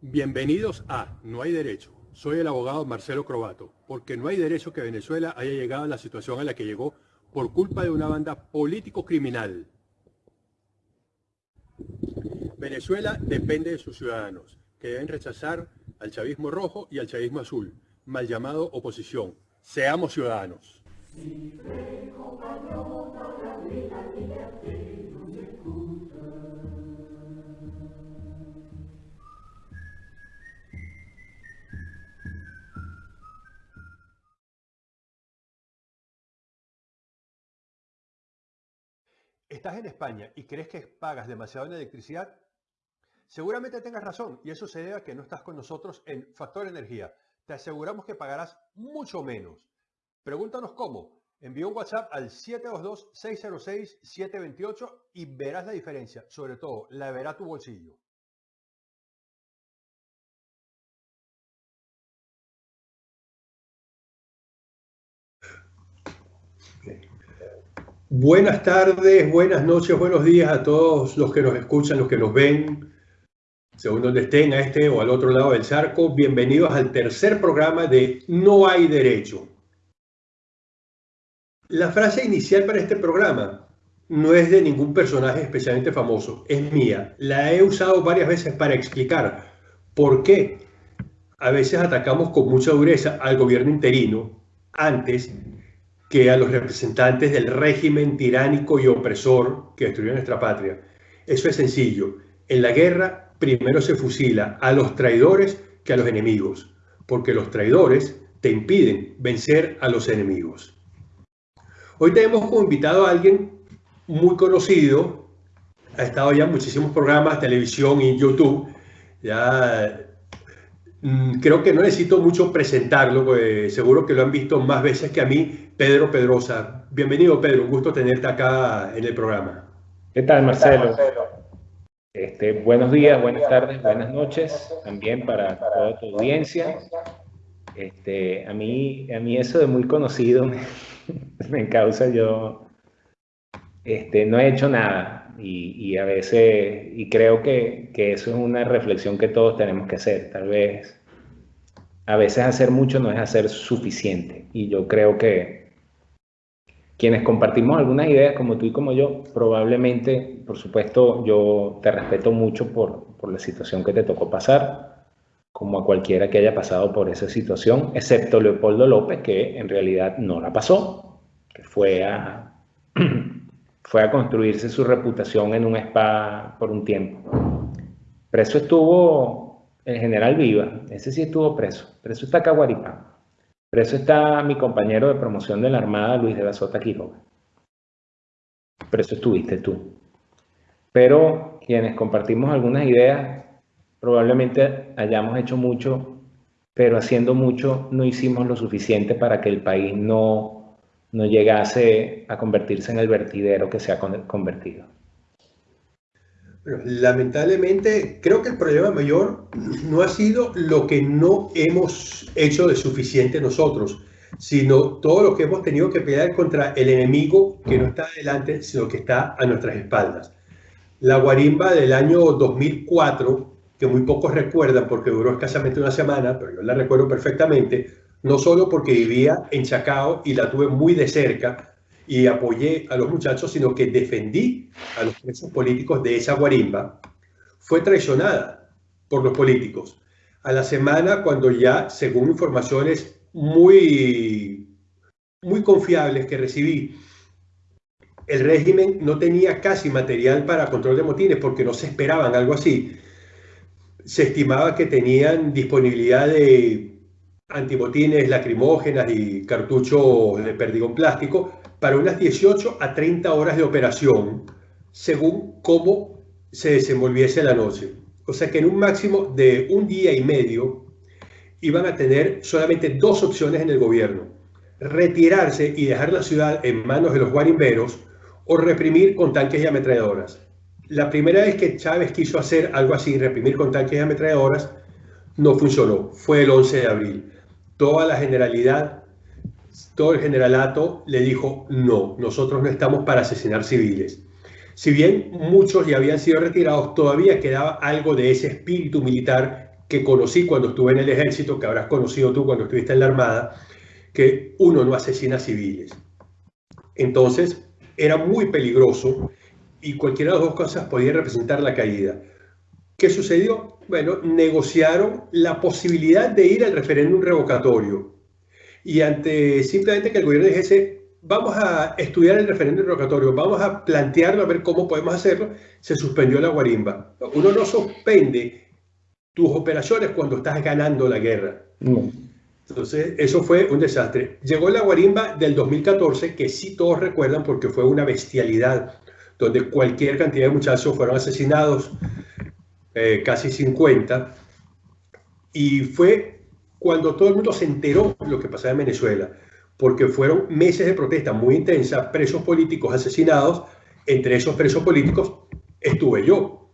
Bienvenidos a No hay derecho. Soy el abogado Marcelo Crobato, porque no hay derecho que Venezuela haya llegado a la situación a la que llegó por culpa de una banda político-criminal. Venezuela depende de sus ciudadanos, que deben rechazar al chavismo rojo y al chavismo azul, mal llamado oposición. Seamos ciudadanos. ¿Estás en España y crees que pagas demasiado en electricidad? Seguramente tengas razón y eso se debe a que no estás con nosotros en Factor Energía. Te aseguramos que pagarás mucho menos. Pregúntanos cómo. Envía un WhatsApp al 722-606-728 y verás la diferencia. Sobre todo, la verá tu bolsillo. Buenas tardes, buenas noches, buenos días a todos los que nos escuchan, los que nos ven, según donde estén, a este o al otro lado del charco. Bienvenidos al tercer programa de No hay derecho. La frase inicial para este programa no es de ningún personaje especialmente famoso, es mía. La he usado varias veces para explicar por qué a veces atacamos con mucha dureza al gobierno interino antes que a los representantes del régimen tiránico y opresor que destruyó nuestra patria. Eso es sencillo. En la guerra primero se fusila a los traidores que a los enemigos, porque los traidores te impiden vencer a los enemigos. Hoy tenemos como invitado a alguien muy conocido, ha estado ya en muchísimos programas, televisión y YouTube, ya Mm, creo que no necesito mucho presentarlo, pues seguro que lo han visto más veces que a mí, Pedro Pedrosa. Bienvenido, Pedro, un gusto tenerte acá en el programa. ¿Qué tal, Marcelo? Este, buenos días, buenas tardes, buenas noches también para toda tu audiencia. Este, a, mí, a mí eso de muy conocido me, me causa yo, este, no he hecho nada y, a veces, y creo que, que, eso es una reflexión que todos tenemos que hacer. Tal vez, a veces hacer mucho no es hacer suficiente. Y yo creo que quienes compartimos algunas ideas como tú y como yo, probablemente, por supuesto, yo te respeto mucho por, por la situación que te tocó pasar, como a cualquiera que haya pasado por esa situación, excepto Leopoldo López, que en realidad no la pasó, que fue a fue a construirse su reputación en un spa por un tiempo. Preso estuvo el general Viva, ese sí estuvo preso. Preso está Caguaripán. Preso está mi compañero de promoción de la Armada, Luis de la Sota Quiroga. Preso estuviste tú. Pero quienes compartimos algunas ideas, probablemente hayamos hecho mucho, pero haciendo mucho no hicimos lo suficiente para que el país no no llegase a convertirse en el vertidero que se ha convertido. lamentablemente, creo que el problema mayor no ha sido lo que no hemos hecho de suficiente nosotros, sino todo lo que hemos tenido que pelear contra el enemigo que no está adelante, sino que está a nuestras espaldas. La guarimba del año 2004, que muy pocos recuerdan porque duró escasamente una semana, pero yo la recuerdo perfectamente, no solo porque vivía en Chacao y la tuve muy de cerca y apoyé a los muchachos, sino que defendí a los presos políticos de esa guarimba, fue traicionada por los políticos. A la semana, cuando ya, según informaciones muy, muy confiables que recibí, el régimen no tenía casi material para control de motines porque no se esperaban algo así. Se estimaba que tenían disponibilidad de antibotines lacrimógenas y cartuchos de perdigón plástico para unas 18 a 30 horas de operación, según cómo se desenvolviese la noche. O sea que en un máximo de un día y medio iban a tener solamente dos opciones en el gobierno. Retirarse y dejar la ciudad en manos de los guarimberos o reprimir con tanques y ametralladoras. La primera vez que Chávez quiso hacer algo así, reprimir con tanques y ametralladoras, no funcionó. Fue el 11 de abril toda la generalidad todo el generalato le dijo, no, nosotros no estamos para asesinar civiles. Si bien muchos ya habían sido retirados, todavía quedaba algo de ese espíritu militar que conocí cuando estuve en el ejército, que habrás conocido tú cuando estuviste en la Armada, que uno no asesina civiles. Entonces, era muy peligroso y cualquiera de las dos cosas podía representar la caída. ¿Qué sucedió? Bueno, negociaron la posibilidad de ir al referéndum revocatorio. Y ante simplemente que el gobierno dijese, vamos a estudiar el referéndum revocatorio, vamos a plantearlo, a ver cómo podemos hacerlo, se suspendió la guarimba. Uno no suspende tus operaciones cuando estás ganando la guerra. Entonces, eso fue un desastre. Llegó la guarimba del 2014, que sí todos recuerdan porque fue una bestialidad, donde cualquier cantidad de muchachos fueron asesinados, eh, casi 50, y fue cuando todo el mundo se enteró de lo que pasaba en Venezuela, porque fueron meses de protesta muy intensa, presos políticos asesinados, entre esos presos políticos estuve yo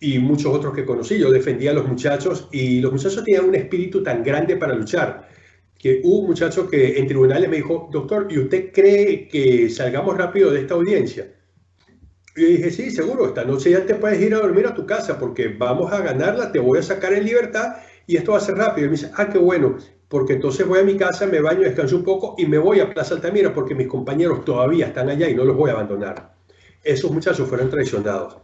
y muchos otros que conocí. Yo defendía a los muchachos y los muchachos tenían un espíritu tan grande para luchar que hubo un muchacho que en tribunales me dijo, doctor, ¿y usted cree que salgamos rápido de esta audiencia? Y yo dije, sí, seguro, esta noche ya te puedes ir a dormir a tu casa porque vamos a ganarla, te voy a sacar en libertad y esto va a ser rápido. Y me dice, ah, qué bueno, porque entonces voy a mi casa, me baño, descanso un poco y me voy a Plaza Altamira porque mis compañeros todavía están allá y no los voy a abandonar. Esos muchachos fueron traicionados.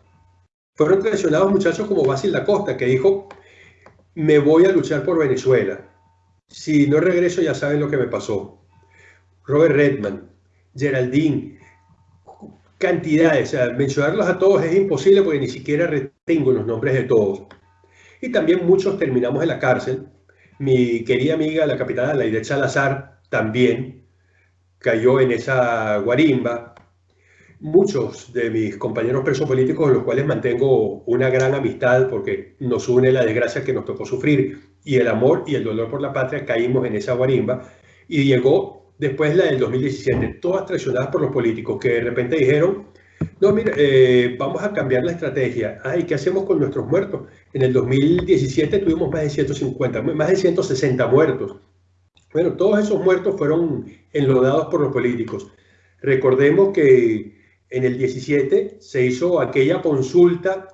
Fueron traicionados muchachos como Basil da Costa, que dijo, me voy a luchar por Venezuela. Si no regreso ya saben lo que me pasó. Robert Redman, Geraldine, cantidades, mencionarlos a todos es imposible porque ni siquiera retengo los nombres de todos. Y también muchos terminamos en la cárcel. Mi querida amiga, la capitana Laide Salazar, también cayó en esa guarimba muchos de mis compañeros presos políticos, con los cuales mantengo una gran amistad porque nos une la desgracia que nos tocó sufrir y el amor y el dolor por la patria, caímos en esa guarimba y llegó después la del 2017, todas traicionadas por los políticos que de repente dijeron, no, mira, eh, vamos a cambiar la estrategia. Ay, ¿qué hacemos con nuestros muertos? En el 2017 tuvimos más de 150, más de 160 muertos. Bueno, todos esos muertos fueron enlodados por los políticos. Recordemos que en el 17 se hizo aquella consulta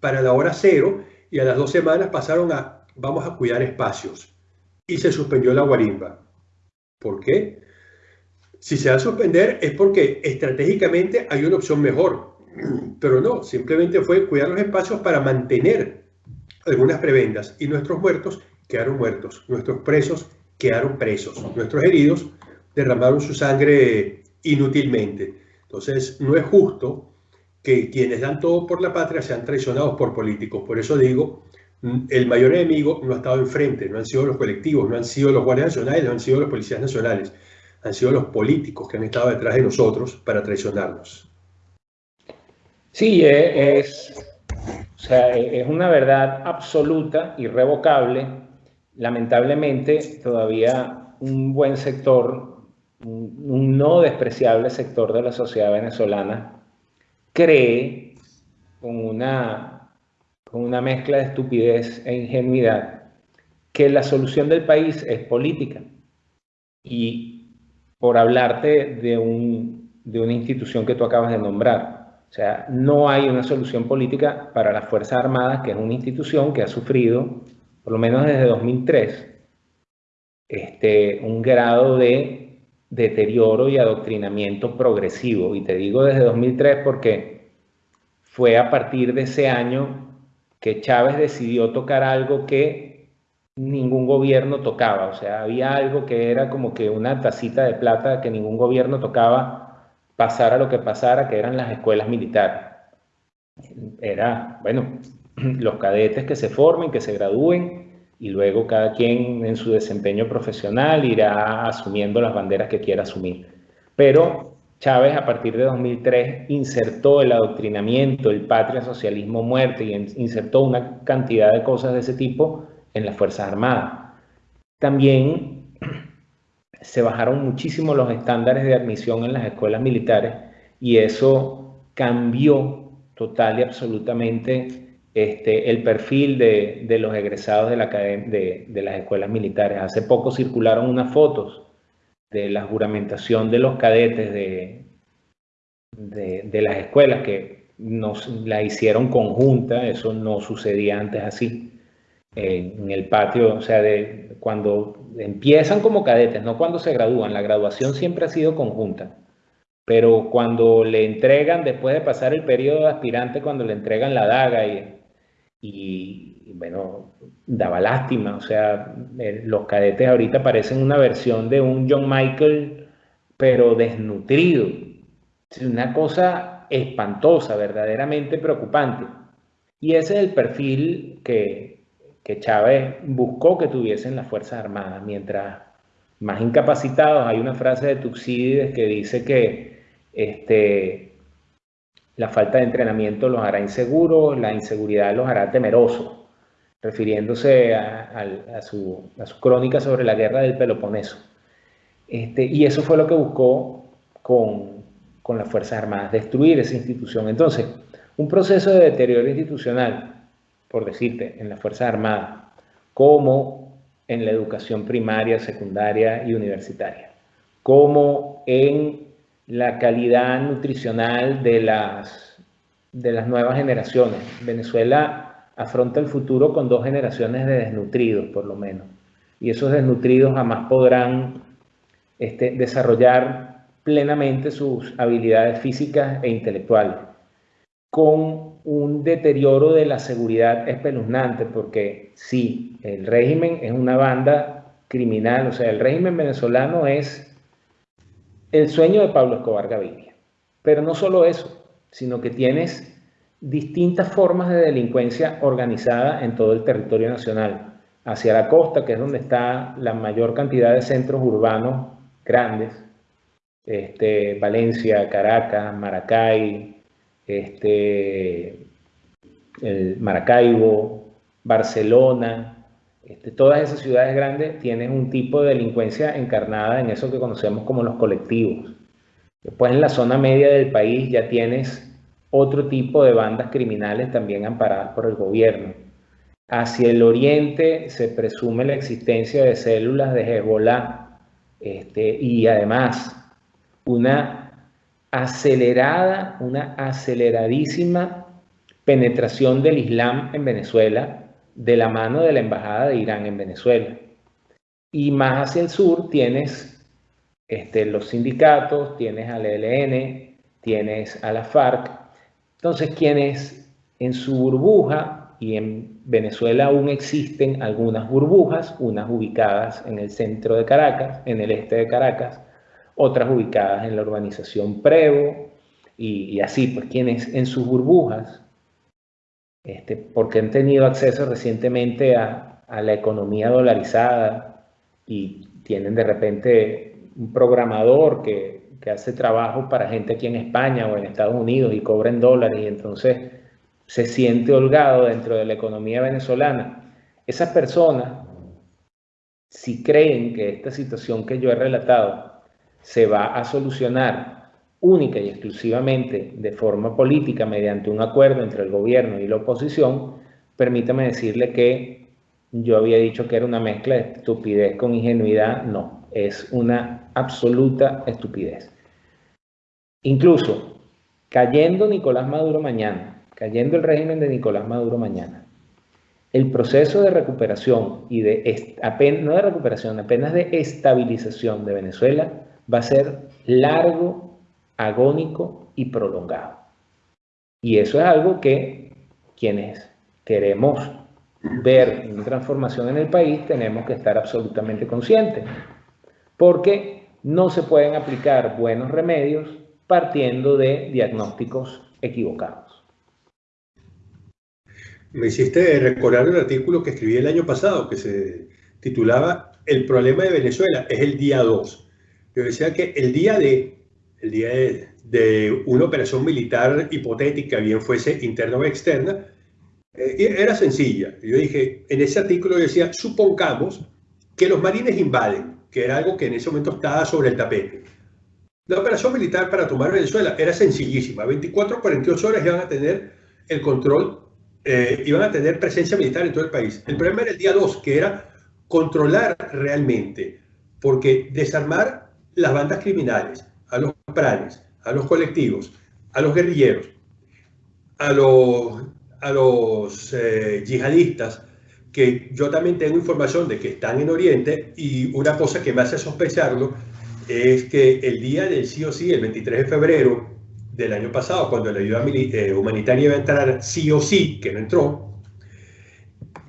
para la hora cero y a las dos semanas pasaron a vamos a cuidar espacios y se suspendió la guarimba. ¿Por qué? Si se va a suspender es porque estratégicamente hay una opción mejor, pero no, simplemente fue cuidar los espacios para mantener algunas prebendas y nuestros muertos quedaron muertos, nuestros presos quedaron presos, nuestros heridos derramaron su sangre inútilmente. Entonces, no es justo que quienes dan todo por la patria sean traicionados por políticos. Por eso digo, el mayor enemigo no ha estado enfrente, no han sido los colectivos, no han sido los guardias nacionales, no han sido los policías nacionales, han sido los políticos que han estado detrás de nosotros para traicionarnos. Sí, e, es, e, es una verdad absoluta, irrevocable. Lamentablemente, todavía un buen sector un, no despreciable sector de la sociedad venezolana cree con una, con una mezcla de estupidez e ingenuidad que la solución del país es política. Y por hablarte de, un, de una institución que tú acabas de nombrar, o sea, no hay una solución política para las Fuerzas Armadas, que es una institución que ha sufrido, por lo menos desde 2003, este, un grado de deterioro y adoctrinamiento progresivo. Y te digo desde 2003 porque fue a partir de ese año que Chávez decidió tocar algo que ningún gobierno tocaba. O sea, había algo que era como que una tacita de plata que ningún gobierno tocaba, pasara lo que pasara, que eran las escuelas militares. Era, bueno, los cadetes que se formen, que se gradúen y luego cada quien en su desempeño profesional irá asumiendo las banderas que quiera asumir. Pero Chávez a partir de 2003 insertó el adoctrinamiento, el patria socialismo muerte y insertó una cantidad de cosas de ese tipo en las Fuerzas Armadas. También se bajaron muchísimo los estándares de admisión en las escuelas militares y eso cambió total y absolutamente este, el perfil de, los egresados de, la, de, de, las escuelas militares. Hace poco circularon unas fotos de la juramentación de los cadetes de, de, las escuelas que nos la hicieron conjunta, eso no sucedía antes así, en el patio, o sea, de cuando empiezan como cadetes, no cuando se gradúan, la graduación siempre ha sido conjunta, pero cuando le entregan, después de pasar el periodo de aspirante, cuando le entregan la daga y, y, bueno, daba lástima, o sea, eh, los cadetes ahorita parecen una versión de un John Michael, pero desnutrido, una cosa espantosa, verdaderamente preocupante. Y ese es el perfil que, que Chávez buscó que tuviesen las Fuerzas Armadas. Mientras más incapacitados, hay una frase de Tuxídides que dice que este, la falta de entrenamiento los hará inseguros, la inseguridad los hará temerosos, refiriéndose a, su, crónica sobre la guerra del Peloponeso. Este, y eso fue lo que buscó con, con las Fuerzas Armadas, destruir esa institución. Entonces, un proceso de deterioro institucional, por decirte, en las Fuerzas Armadas, como en la educación primaria, secundaria y universitaria, como en la calidad nutricional de las, de las nuevas generaciones. Venezuela afronta el futuro con dos generaciones de desnutridos, por lo menos. Y esos desnutridos jamás podrán este, desarrollar plenamente sus habilidades físicas e intelectuales, con un deterioro de la seguridad espeluznante, porque sí, el régimen es una banda criminal, o sea, el régimen venezolano es el sueño de Pablo Escobar Gaviria. Pero no solo eso, sino que tienes distintas formas de delincuencia organizada en todo el territorio nacional. Hacia la costa, que es donde está la mayor cantidad de centros urbanos grandes, este, Valencia, Caracas, Maracay, este, Maracaibo, Barcelona, este, todas esas ciudades grandes tienen un tipo de delincuencia encarnada en eso que conocemos como los colectivos. Después en la zona media del país ya tienes otro tipo de bandas criminales también amparadas por el gobierno. Hacia el oriente se presume la existencia de células de Hezbollah este, y además una acelerada, una aceleradísima penetración del Islam en Venezuela de la mano de la Embajada de Irán en Venezuela. Y más hacia el sur tienes este, los sindicatos, tienes al ELN, tienes a la FARC. Entonces, quienes en su burbuja, y en Venezuela aún existen algunas burbujas, unas ubicadas en el centro de Caracas, en el este de Caracas, otras ubicadas en la urbanización Prevo, y, así, pues quienes en sus burbujas, este, porque han tenido acceso recientemente a, a la economía dolarizada y tienen de repente un programador que, que hace trabajo para gente aquí en España o en Estados Unidos y cobra en dólares y entonces se siente holgado dentro de la economía venezolana. Esas personas, si creen que esta situación que yo he relatado se va a solucionar única y exclusivamente de forma política mediante un acuerdo entre el gobierno y la oposición, permítame decirle que yo había dicho que era una mezcla de estupidez con ingenuidad, no, es una absoluta estupidez. Incluso, cayendo Nicolás Maduro mañana, cayendo el régimen de Nicolás Maduro mañana, el proceso de recuperación y de, no de recuperación, apenas de estabilización de Venezuela va a ser largo, agónico y prolongado. Y eso es algo que quienes queremos ver una transformación en el país tenemos que estar absolutamente conscientes, porque no se pueden aplicar buenos remedios partiendo de diagnósticos equivocados. Me hiciste recordar un artículo que escribí el año pasado que se titulaba El problema de Venezuela es el día 2 yo decía que el día de, el día de, una operación militar hipotética, bien fuese interna o externa, eh, era sencilla. Yo dije, en ese artículo yo decía, supongamos que los marines invaden, que era algo que en ese momento estaba sobre el tapete. La operación militar para tomar Venezuela era sencillísima. 24 o 48 horas iban a tener el control, eh, iban a tener presencia militar en todo el país. El problema era el día 2, que era controlar realmente, porque desarmar las bandas criminales, a los planes, a los colectivos, a los guerrilleros, a los, a los eh, yihadistas, que yo también tengo información de que están en Oriente y una cosa que me hace sospecharlo es que el día del sí o sí, el 23 de febrero del año pasado, cuando la ayuda eh, humanitaria iba a entrar sí o sí, que no entró,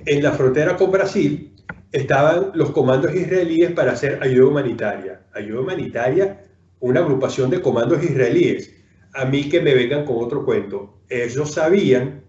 en la frontera con Brasil estaban los comandos israelíes para hacer ayuda humanitaria. Ayuda humanitaria, una agrupación de comandos israelíes. A mí que me vengan con otro cuento. Ellos sabían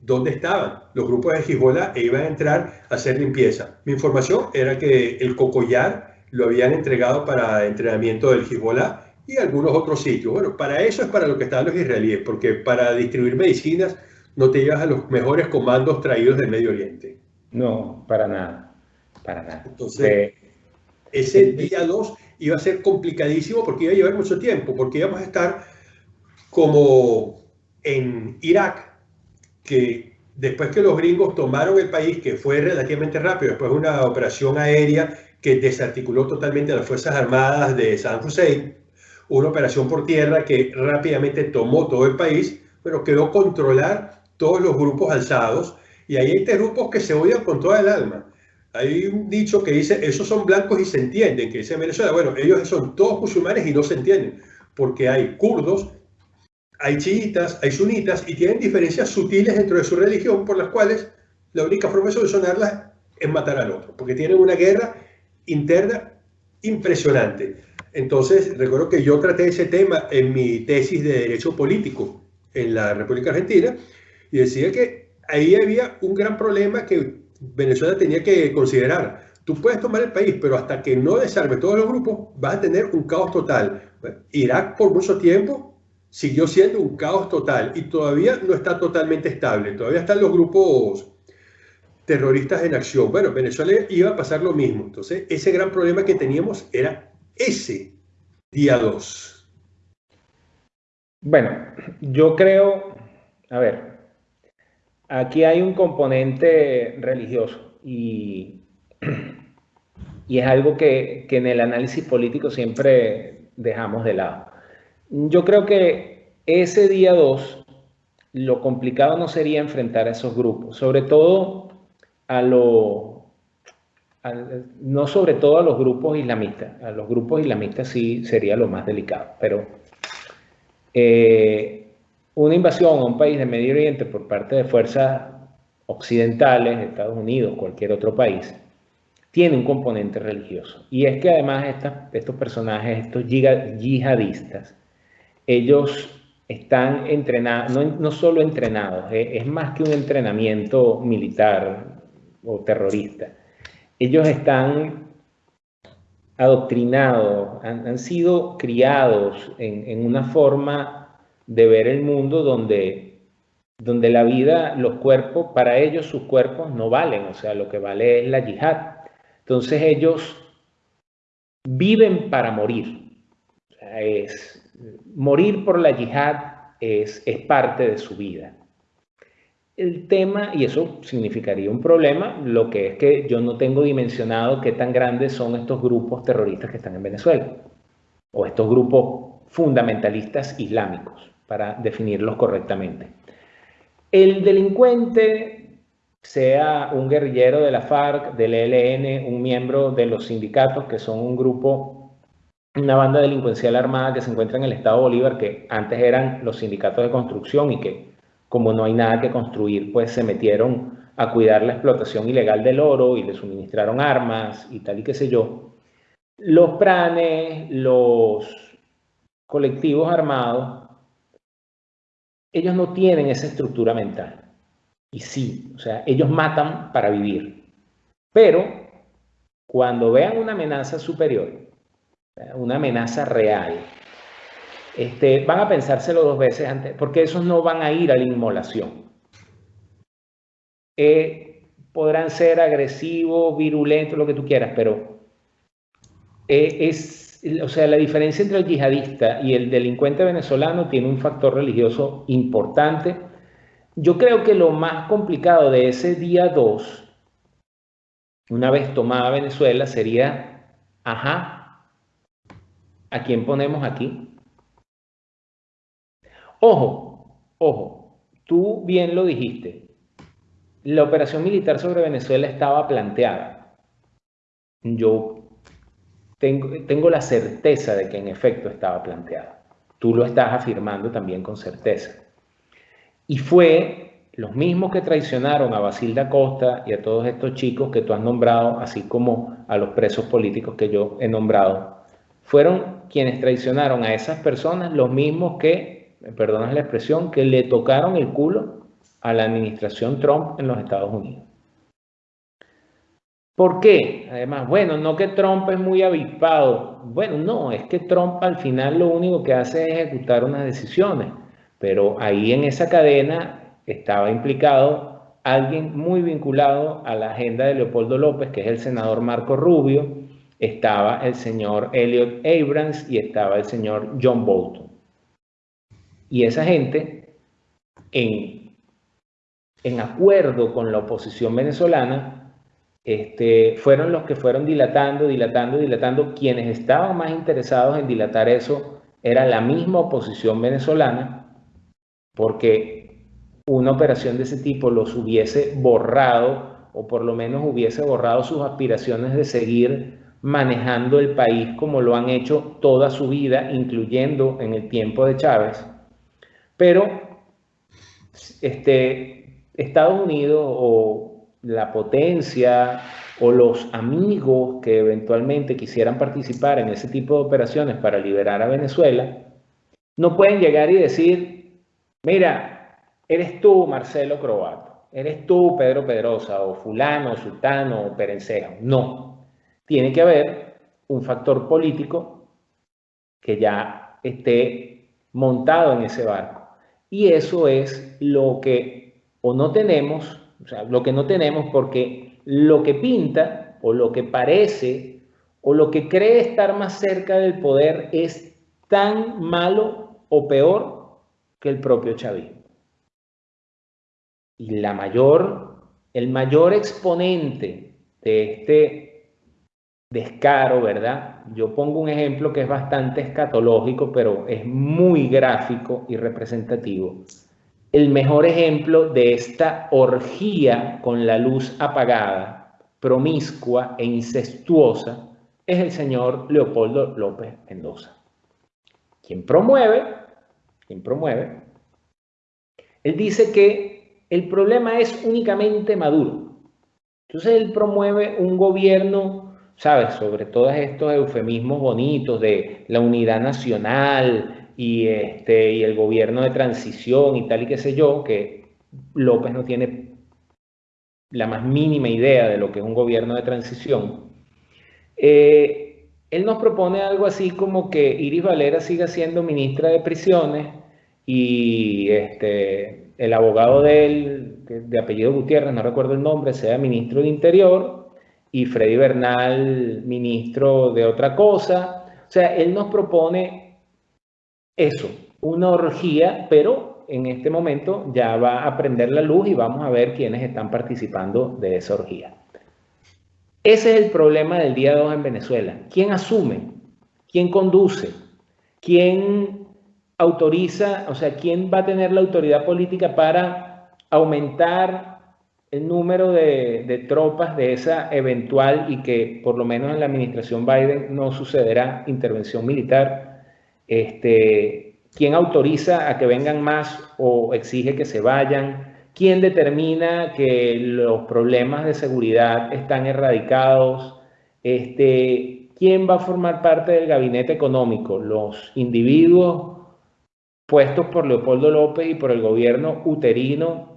dónde estaban los grupos de Hezbollah e iban a entrar a hacer limpieza. Mi información era que el Cocoyar lo habían entregado para entrenamiento del Hezbollah y algunos otros sitios. Bueno, para eso es para lo que están los israelíes, porque para distribuir medicinas no te llevas a los mejores comandos traídos del Medio Oriente. No, para nada, para nada. Entonces, ese día 2 iba a ser complicadísimo porque iba a llevar mucho tiempo, porque íbamos a estar como en Irak, que después que los gringos tomaron el país, que fue relativamente rápido, después de una operación aérea que desarticuló totalmente a las Fuerzas Armadas de San Hussein, una operación por tierra que rápidamente tomó todo el país, pero quedó controlar todos los grupos alzados, y ahí hay tres grupos que se odian con toda el alma. Hay un dicho que dice, esos son blancos y se entienden, que dice Venezuela, bueno, ellos son todos musulmanes y no se entienden, porque hay kurdos hay chiitas, hay sunitas y tienen diferencias sutiles dentro de su religión por las cuales la única forma de solucionarlas es matar al otro, porque tienen una guerra interna impresionante. Entonces, recuerdo que yo traté ese tema en mi tesis de Derecho Político en la República Argentina y decía que ahí había un gran problema que Venezuela tenía que considerar. Tú puedes tomar el país, pero hasta que no desarme todos los grupos, vas a tener un caos total. Irak por mucho tiempo siguió siendo un caos total y todavía no está totalmente estable. Todavía están los grupos terroristas en acción. Bueno, Venezuela iba a pasar lo mismo. Entonces, ese gran problema que teníamos era ese día 2. Bueno, yo creo, a ver, aquí hay un componente religioso y, y es algo que, que en el análisis político siempre dejamos de lado. Yo creo que ese día 2, lo complicado no sería enfrentar a esos grupos, sobre todo a lo, no sobre todo a los grupos islamistas, a los grupos islamistas sí sería lo más delicado, pero eh, una invasión a un país de Medio Oriente por parte de fuerzas occidentales, Estados Unidos, cualquier otro país, tiene un componente religioso. Y es que además estos personajes, estos yihadistas, ellos están entrenados, no, solo entrenados, es más que un entrenamiento militar o terrorista. Ellos están adoctrinados, han, sido criados en, una forma de ver el mundo donde, donde la vida, los cuerpos, para ellos sus cuerpos no valen, o sea, lo que vale es la yihad. Entonces ellos viven para morir. O sea, es, morir por la yihad es, es parte de su vida. El tema, y eso significaría un problema, lo que es que yo no tengo dimensionado qué tan grandes son estos grupos terroristas que están en Venezuela, o estos grupos fundamentalistas islámicos, para definirlos correctamente. El delincuente, sea un guerrillero de la FARC, del ELN, un miembro de los sindicatos, que son un grupo una banda delincuencial armada que se encuentra en el estado Bolívar, que antes eran los sindicatos de construcción y que como no hay nada que construir, pues se metieron a cuidar la explotación ilegal del oro y le suministraron armas y tal y qué sé yo. Los pranes, los colectivos armados, ellos no tienen esa estructura mental. Y sí, o sea, ellos matan para vivir. Pero cuando vean una amenaza superior, una amenaza real, este, van a pensárselo dos veces antes, porque esos no van a ir a la inmolación. Eh, podrán ser agresivos, virulentos, lo que tú quieras, pero eh, es, o sea, la diferencia entre el yihadista y el delincuente venezolano tiene un factor religioso importante. Yo creo que lo más complicado de ese día 2, una vez tomada Venezuela, sería, ajá, ¿a quién ponemos aquí? Ojo, ojo, tú bien lo dijiste. La operación militar sobre Venezuela estaba planteada. Yo tengo, la certeza de que en efecto estaba planteada. Tú lo estás afirmando también con certeza. Y fue los mismos que traicionaron a Basilda Costa y a todos estos chicos que tú has nombrado, así como a los presos políticos que yo he nombrado, fueron quienes traicionaron a esas personas, los mismos que, me perdonas la expresión, que le tocaron el culo a la administración Trump en los Estados Unidos. ¿Por qué? Además, bueno, no que Trump es muy avispado. Bueno, no, es que Trump al final lo único que hace es ejecutar unas decisiones. Pero ahí en esa cadena estaba implicado alguien muy vinculado a la agenda de Leopoldo López, que es el senador Marco Rubio, estaba el señor Elliot Abrams y estaba el señor John Bolton. Y esa gente, en, en acuerdo con la oposición venezolana, este, fueron los que fueron dilatando, dilatando, dilatando. Quienes estaban más interesados en dilatar eso era la misma oposición venezolana, porque una operación de ese tipo los hubiese borrado, o por lo menos hubiese borrado sus aspiraciones de seguir manejando el país como lo han hecho toda su vida, incluyendo en el tiempo de Chávez. Pero este, Estados Unidos o la potencia o los amigos que eventualmente quisieran participar en ese tipo de operaciones para liberar a Venezuela, no pueden llegar y decir, mira, eres tú Marcelo Croato, eres tú Pedro Pedrosa o fulano, sultano o perencejo. No, tiene que haber un factor político que ya esté montado en ese barco. Y eso es lo que o no tenemos, o sea, lo que no tenemos porque lo que pinta o lo que parece o lo que cree estar más cerca del poder es tan malo o peor que el propio chavismo. Y la mayor, el mayor exponente de este descaro, ¿verdad? Yo pongo un ejemplo que es bastante escatológico, pero es muy gráfico y representativo. El mejor ejemplo de esta orgía con la luz apagada, promiscua e incestuosa, es el señor Leopoldo López Mendoza. Quien promueve, quien promueve, él dice que el problema es únicamente Maduro. Entonces él promueve un gobierno ¿sabes? Sobre todos estos eufemismos bonitos de la unidad nacional y, este, y el gobierno de transición y tal y qué sé yo, que López no tiene la más mínima idea de lo que es un gobierno de transición. Eh, él nos propone algo así como que Iris Valera siga siendo ministra de prisiones y este, el abogado de él, de apellido Gutiérrez, no recuerdo el nombre, sea ministro de Interior y Freddy Bernal, ministro de otra cosa. O sea, él nos propone eso, una orgía, pero en este momento ya va a prender la luz y vamos a ver quiénes están participando de esa orgía. Ese es el problema del día 2 en Venezuela. ¿Quién asume? ¿Quién conduce? ¿Quién autoriza? O sea, ¿quién va a tener la autoridad política para aumentar el número de, tropas de esa eventual y que por lo menos en la administración Biden no sucederá intervención militar, este, quién autoriza a que vengan más o exige que se vayan, quién determina que los problemas de seguridad están erradicados, este, quién va a formar parte del gabinete económico, los individuos puestos por Leopoldo López y por el gobierno uterino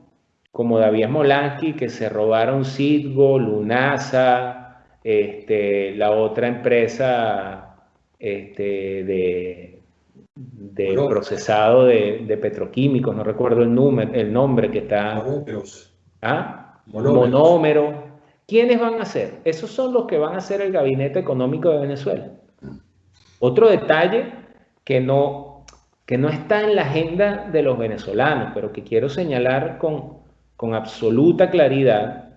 como David Molansky, que se robaron Citgo, Lunasa, este, la otra empresa este, de, procesado de, petroquímicos, no recuerdo el, número, el nombre que está. ¿Ah? Monómero. ¿Quiénes van a ser? Esos son los que van a ser el gabinete económico de Venezuela. Otro detalle que no, que no está en la agenda de los venezolanos, pero que quiero señalar con, con absoluta claridad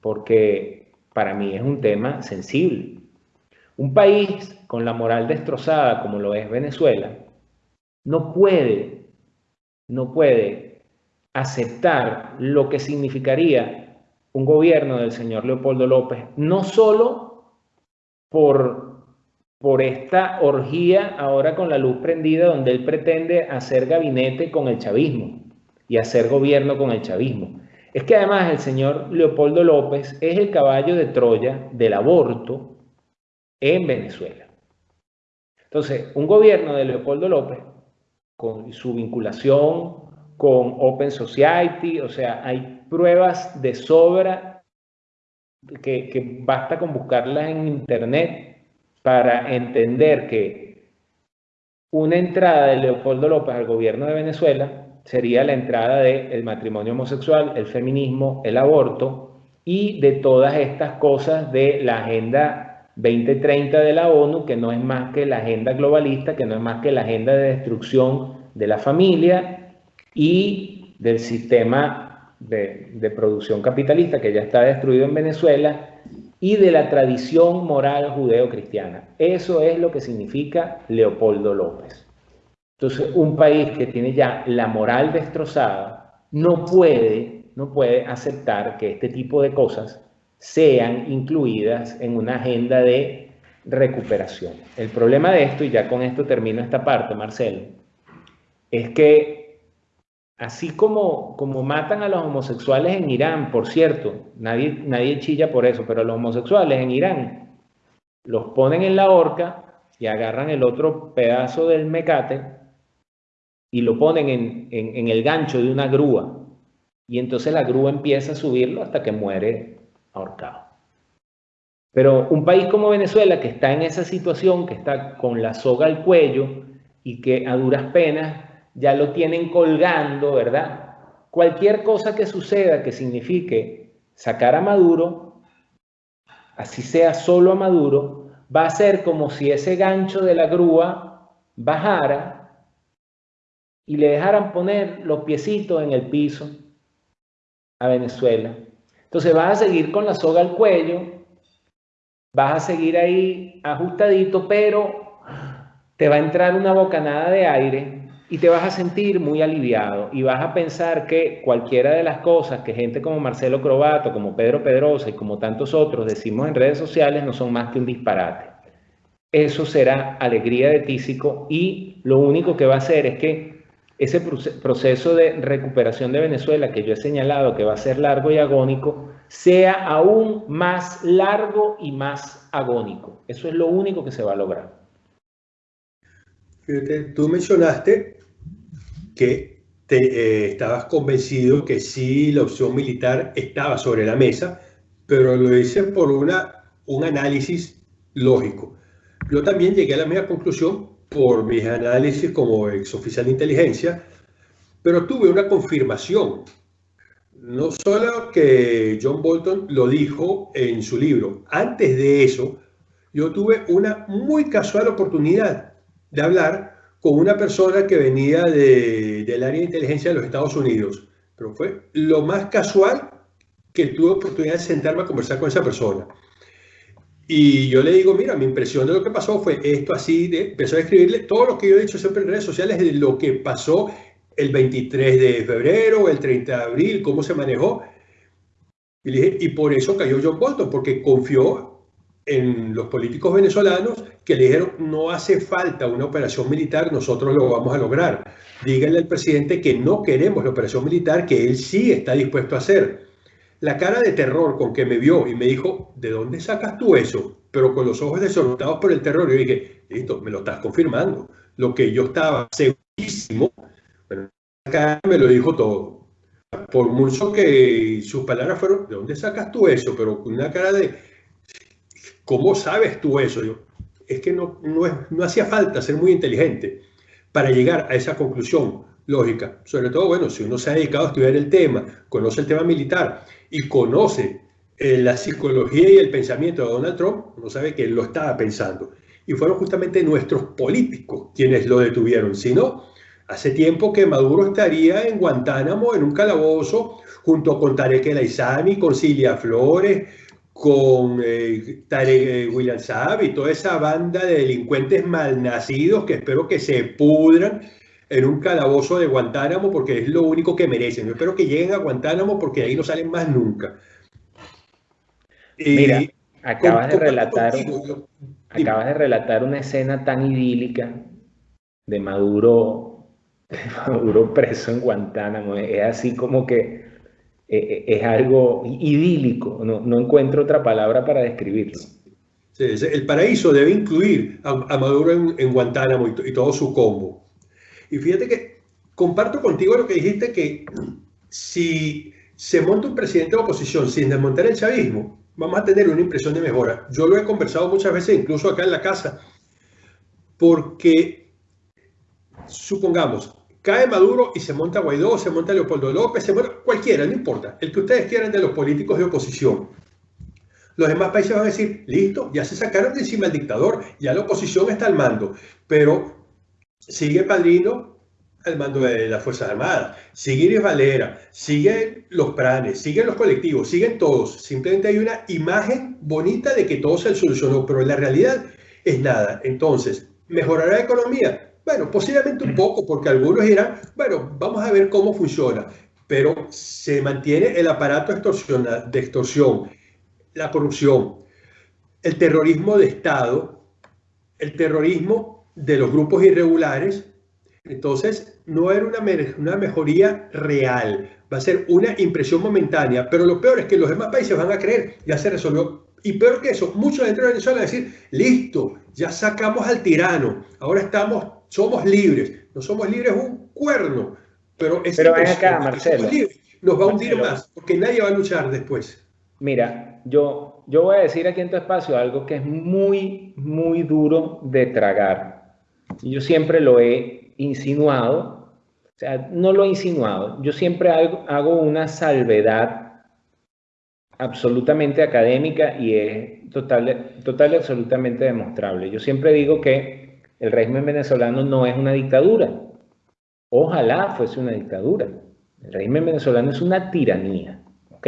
porque para mí es un tema sensible. Un país con la moral destrozada como lo es Venezuela, no puede, no puede aceptar lo que significaría un gobierno del señor Leopoldo López, no solo por, por esta orgía ahora con la luz prendida donde él pretende hacer gabinete con el chavismo y hacer gobierno con el chavismo. Es que además el señor Leopoldo López es el caballo de Troya del aborto en Venezuela. Entonces, un gobierno de Leopoldo López, con su vinculación con Open Society, o sea, hay pruebas de sobra que, que basta con buscarlas en Internet para entender que una entrada de Leopoldo López al gobierno de Venezuela sería la entrada del matrimonio homosexual, el feminismo, el aborto y de todas estas cosas de la agenda 2030 de la ONU, que no es más que la agenda globalista, que no es más que la agenda de destrucción de la familia y del sistema de, de producción capitalista que ya está destruido en Venezuela y de la tradición moral judeo-cristiana. Eso es lo que significa Leopoldo López. Entonces, un país que tiene ya la moral destrozada no puede, no puede aceptar que este tipo de cosas sean incluidas en una agenda de recuperación. El problema de esto, y ya con esto termino esta parte, Marcelo, es que así como, como matan a los homosexuales en Irán, por cierto, nadie, nadie chilla por eso, pero los homosexuales en Irán los ponen en la horca y agarran el otro pedazo del mecate y lo ponen en, el gancho de una grúa. Y entonces la grúa empieza a subirlo hasta que muere ahorcado. Pero un país como Venezuela, que está en esa situación, que está con la soga al cuello y que a duras penas ya lo tienen colgando, ¿verdad? Cualquier cosa que suceda que signifique sacar a Maduro, así sea solo a Maduro, va a ser como si ese gancho de la grúa bajara y le dejaran poner los piecitos en el piso a Venezuela. Entonces vas a seguir con la soga al cuello, vas a seguir ahí ajustadito, pero te va a entrar una bocanada de aire y te vas a sentir muy aliviado y vas a pensar que cualquiera de las cosas que gente como Marcelo Crobato, como Pedro Pedrosa y como tantos otros decimos en redes sociales no son más que un disparate. Eso será alegría de tísico y lo único que va a hacer es que ese proceso de recuperación de Venezuela que yo he señalado que va a ser largo y agónico, sea aún más largo y más agónico. Eso es lo único que se va a lograr. tú mencionaste que te, eh, estabas convencido que sí la opción militar estaba sobre la mesa, pero lo hice por una, un análisis lógico. Yo también llegué a la misma conclusión por mis análisis como exoficial de inteligencia, pero tuve una confirmación. No solo que John Bolton lo dijo en su libro, antes de eso, yo tuve una muy casual oportunidad de hablar con una persona que venía de, del área de inteligencia de los Estados Unidos, pero fue lo más casual que tuve oportunidad de sentarme a conversar con esa persona. Y yo le digo, mira, mi impresión de lo que pasó fue esto así, de, empezó a escribirle todo lo que yo he dicho siempre en redes sociales de lo que pasó el 23 de febrero, el 30 de abril, cómo se manejó. Y, dije, y por eso cayó John Bolton, porque confió en los políticos venezolanos que le dijeron, no hace falta una operación militar, nosotros lo vamos a lograr. Díganle al presidente que no queremos la operación militar, que él sí está dispuesto a hacer la cara de terror con que me vio y me dijo, ¿de dónde sacas tú eso? Pero con los ojos desorientados por el terror, yo dije, listo, me lo estás confirmando. Lo que yo estaba segurísimo, bueno, me lo dijo todo. Por mucho que sus palabras fueron, ¿de dónde sacas tú eso? Pero con una cara de, ¿cómo sabes tú eso? Yo, es que no, no, es, no hacía falta ser muy inteligente para llegar a esa conclusión lógica. Sobre todo, bueno, si uno se ha dedicado a estudiar el tema, conoce el tema militar y conoce eh, la psicología y el pensamiento de Donald Trump, uno sabe que él lo estaba pensando. Y fueron justamente nuestros políticos quienes lo detuvieron. Si no, hace tiempo que Maduro estaría en Guantánamo, en un calabozo, junto con Tarek El Aizami, con Cilia Flores, con eh, Tarek eh, William Saab y toda esa banda de delincuentes malnacidos que espero que se pudran en un calabozo de Guantánamo porque es lo único que merecen. Yo espero que lleguen a Guantánamo porque de ahí no salen más nunca. Mira, acabas de relatar, acabas de relatar una escena tan idílica de Maduro, de Maduro preso en Guantánamo. Es así como que eh, es algo idílico, no, encuentro otra palabra para describirlo. el paraíso debe incluir a, Maduro en, Guantánamo y, todo su combo. Y fíjate que comparto contigo lo que dijiste, que si se monta un presidente de oposición sin desmontar el chavismo, vamos a tener una impresión de mejora. Yo lo he conversado muchas veces, incluso acá en la casa, porque supongamos, cae Maduro y se monta Guaidó, se monta Leopoldo López, se monta cualquiera, no importa, el que ustedes quieran de los políticos de oposición. Los demás países van a decir, listo, ya se sacaron de encima el dictador, ya la oposición está al mando, pero sigue Padrino al mando de las Fuerzas Armadas, sigue Iris Valera, siguen los planes, siguen los colectivos, siguen todos. Simplemente hay una imagen bonita de que todo se solucionó, pero la realidad es nada. Entonces, ¿mejorará la economía? Bueno, posiblemente un poco, porque algunos dirán, bueno, vamos a ver cómo funciona, pero se mantiene el aparato de extorsión, la corrupción, el terrorismo de Estado, el terrorismo de los grupos irregulares. Entonces, no era una, una mejoría real, va a ser una impresión momentánea, pero lo peor es que los demás países van a creer, ya se resolvió. Y peor que eso, muchos dentro de Venezuela van a decir, listo, ya sacamos al tirano, ahora estamos somos libres. No somos libres un cuerno, pero es pero acá, Marcelo. nos va a hundir más, porque nadie va a luchar después. Mira, yo, yo voy a decir aquí en tu espacio algo que es muy, muy duro de tragar. Yo siempre lo he insinuado, o sea, no lo he insinuado, yo siempre hago, hago una salvedad absolutamente académica y es total, total y absolutamente demostrable. Yo siempre digo que el régimen venezolano no es una dictadura. Ojalá fuese una dictadura. El régimen venezolano es una tiranía. ¿Ok?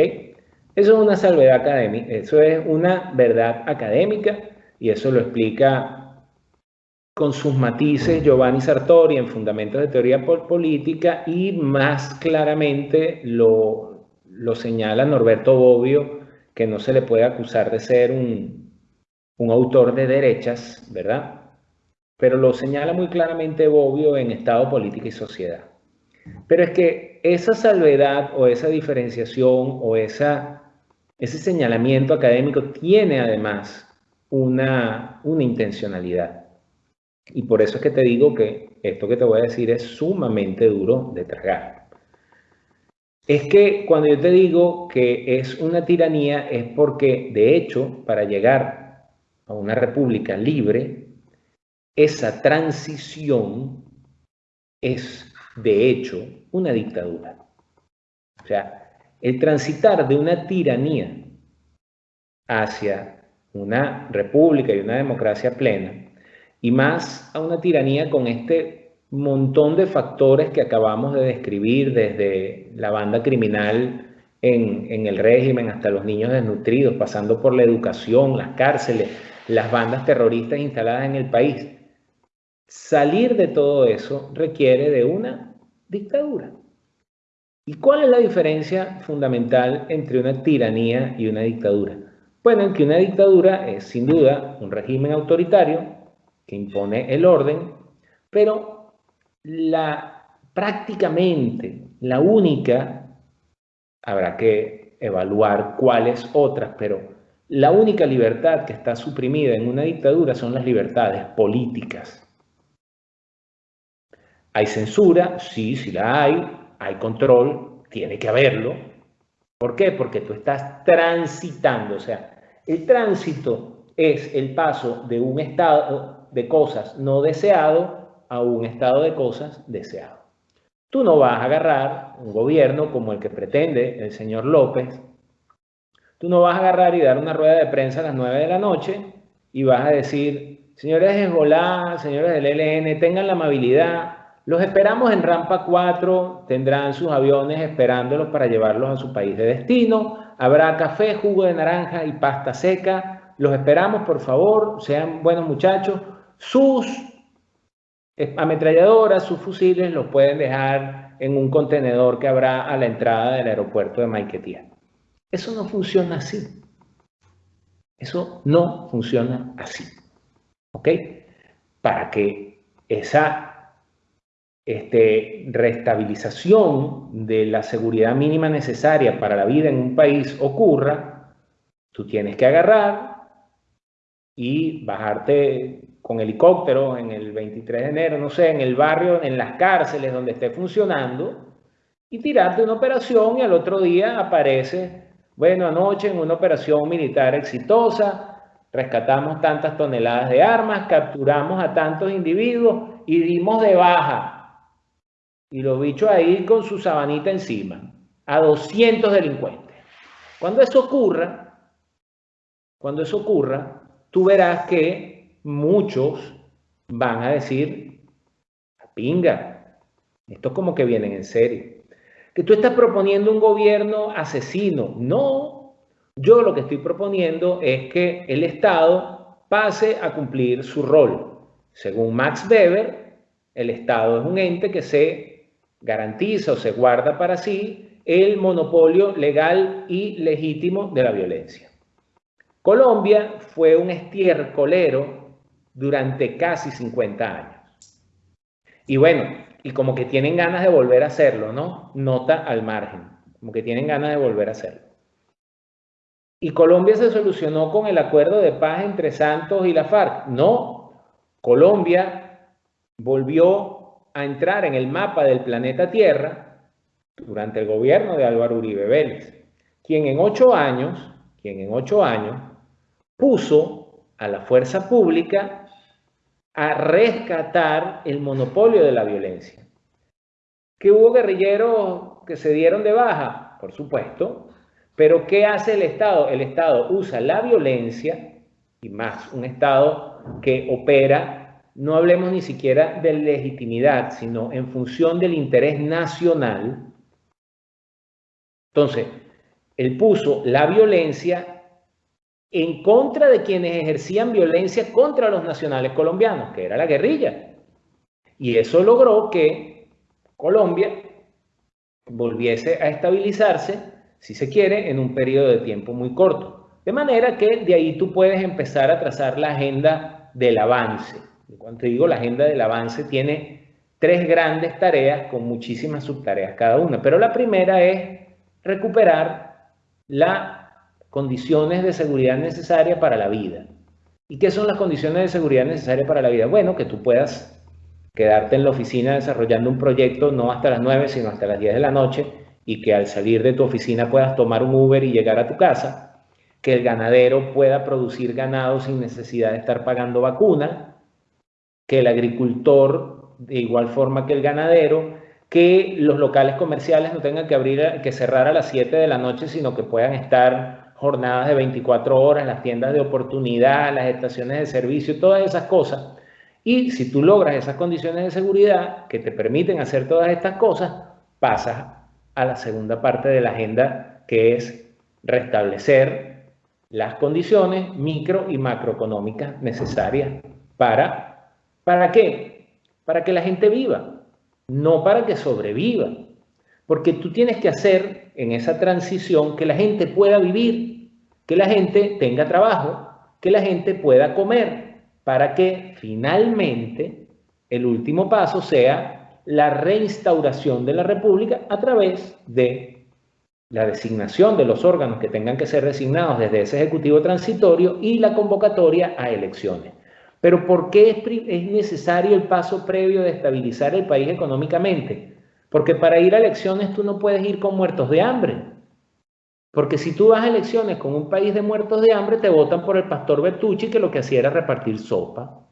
Eso es una salvedad académica, eso es una verdad académica y eso lo explica con sus matices Giovanni Sartori en Fundamentos de Teoría Política y más claramente lo, lo señala Norberto Bobbio, que no se le puede acusar de ser un, un autor de derechas, ¿verdad? pero lo señala muy claramente Bobbio en Estado, Política y Sociedad. Pero es que esa salvedad o esa diferenciación o esa, ese señalamiento académico tiene además una, una intencionalidad. Y por eso es que te digo que esto que te voy a decir es sumamente duro de tragar. Es que cuando yo te digo que es una tiranía es porque, de hecho, para llegar a una república libre, esa transición es, de hecho, una dictadura. O sea, el transitar de una tiranía hacia una república y una democracia plena, y más a una tiranía con este montón de factores que acabamos de describir, desde la banda criminal en, el régimen hasta los niños desnutridos, pasando por la educación, las cárceles, las bandas terroristas instaladas en el país. Salir de todo eso requiere de una dictadura. ¿Y cuál es la diferencia fundamental entre una tiranía y una dictadura? Bueno, en que una dictadura es sin duda un régimen autoritario que impone el orden, pero la prácticamente la única, habrá que evaluar cuáles otras, pero la única libertad que está suprimida en una dictadura son las libertades políticas. ¿Hay censura? Sí, sí la hay. ¿Hay control? Tiene que haberlo. ¿Por qué? Porque tú estás transitando. O sea, el tránsito es el paso de un estado de cosas no deseado a un estado de cosas deseado. Tú no vas a agarrar un gobierno como el que pretende el señor López. Tú no vas a agarrar y dar una rueda de prensa a las 9 de la noche y vas a decir, señores de Hezbollah, señores del ELN, tengan la amabilidad Los esperamos en Rampa 4, tendrán sus aviones esperándolos para llevarlos a su país de destino. Habrá café, jugo de naranja y pasta seca. Los esperamos, por favor, sean buenos muchachos. Sus ametralladoras, sus fusiles los pueden dejar en un contenedor que habrá a la entrada del aeropuerto de Maiquetía. Eso no funciona así. Eso no funciona así. ¿Ok? Para que esa este, restabilización de la seguridad mínima necesaria para la vida en un país ocurra, tú tienes que agarrar y bajarte con helicóptero en el 23 de enero, no sé, en el barrio, en las cárceles donde esté funcionando, y tirarte una operación y al otro día aparece, bueno, anoche en una operación militar exitosa, rescatamos tantas toneladas de armas, capturamos a tantos individuos y dimos de baja y los bichos ahí con su sabanita encima, a 200 delincuentes. Cuando eso ocurra, cuando eso ocurra, tú verás que muchos van a decir, pinga, esto como que vienen en serio. Que tú estás proponiendo un gobierno asesino. No, yo lo que estoy proponiendo es que el Estado pase a cumplir su rol. Según Max Weber, el Estado es un ente que se garantiza o se guarda para sí el monopolio legal y legítimo de la violencia. Colombia fue un estiercolero durante casi 50 años. Y bueno, y como que tienen ganas de volver a hacerlo, ¿no? Nota al margen, como que tienen ganas de volver a hacerlo. Y Colombia se solucionó con el acuerdo de paz entre Santos y la FARC. No, Colombia volvió a entrar en el mapa del planeta Tierra durante el gobierno de Álvaro Uribe Vélez, quien en ocho años, quien en ocho años puso a la fuerza pública a rescatar el monopolio de la violencia. ¿Que hubo guerrilleros que se dieron de baja? Por supuesto. Pero ¿qué hace el Estado? El Estado usa la violencia, y más un Estado que opera no hablemos ni siquiera de legitimidad, sino en función del interés nacional. Entonces, él puso la violencia en contra de quienes ejercían violencia contra los nacionales colombianos, que era la guerrilla. Y eso logró que Colombia volviese a estabilizarse, si se quiere, en un periodo de tiempo muy corto. De manera que de ahí tú puedes empezar a trazar la agenda del avance. Cuando digo la agenda del avance, tiene tres grandes tareas con muchísimas subtareas cada una. Pero la primera es recuperar las condiciones de seguridad necesarias para la vida. ¿Y qué son las condiciones de seguridad necesarias para la vida? Bueno, que tú puedas quedarte en la oficina desarrollando un proyecto no hasta las 9, sino hasta las 10 de la noche y que al salir de tu oficina puedas tomar un Uber y llegar a tu casa, que el ganadero pueda producir ganado sin necesidad de estar pagando vacuna, que el agricultor, de igual forma que el ganadero, que los locales comerciales no tengan que abrir, que cerrar a las 7 de la noche, sino que puedan estar jornadas de 24 horas, las tiendas de oportunidad, las estaciones de servicio, todas esas cosas. Y si tú logras esas condiciones de seguridad que te permiten hacer todas estas cosas, pasas a la segunda parte de la agenda, que es restablecer las condiciones micro y macroeconómicas necesarias para ¿Para qué? Para que la gente viva, no para que sobreviva. Porque tú tienes que hacer en esa transición que la gente pueda vivir, que la gente tenga trabajo, que la gente pueda comer, para que finalmente el último paso sea la reinstauración de la República a través de la designación de los órganos que tengan que ser designados desde ese Ejecutivo transitorio y la convocatoria a elecciones. Pero ¿por qué es, necesario el paso previo de estabilizar el país económicamente? Porque para ir a elecciones tú no puedes ir con muertos de hambre. Porque si tú vas a elecciones con un país de muertos de hambre, te votan por el pastor Bertucci que lo que hacía era repartir sopa.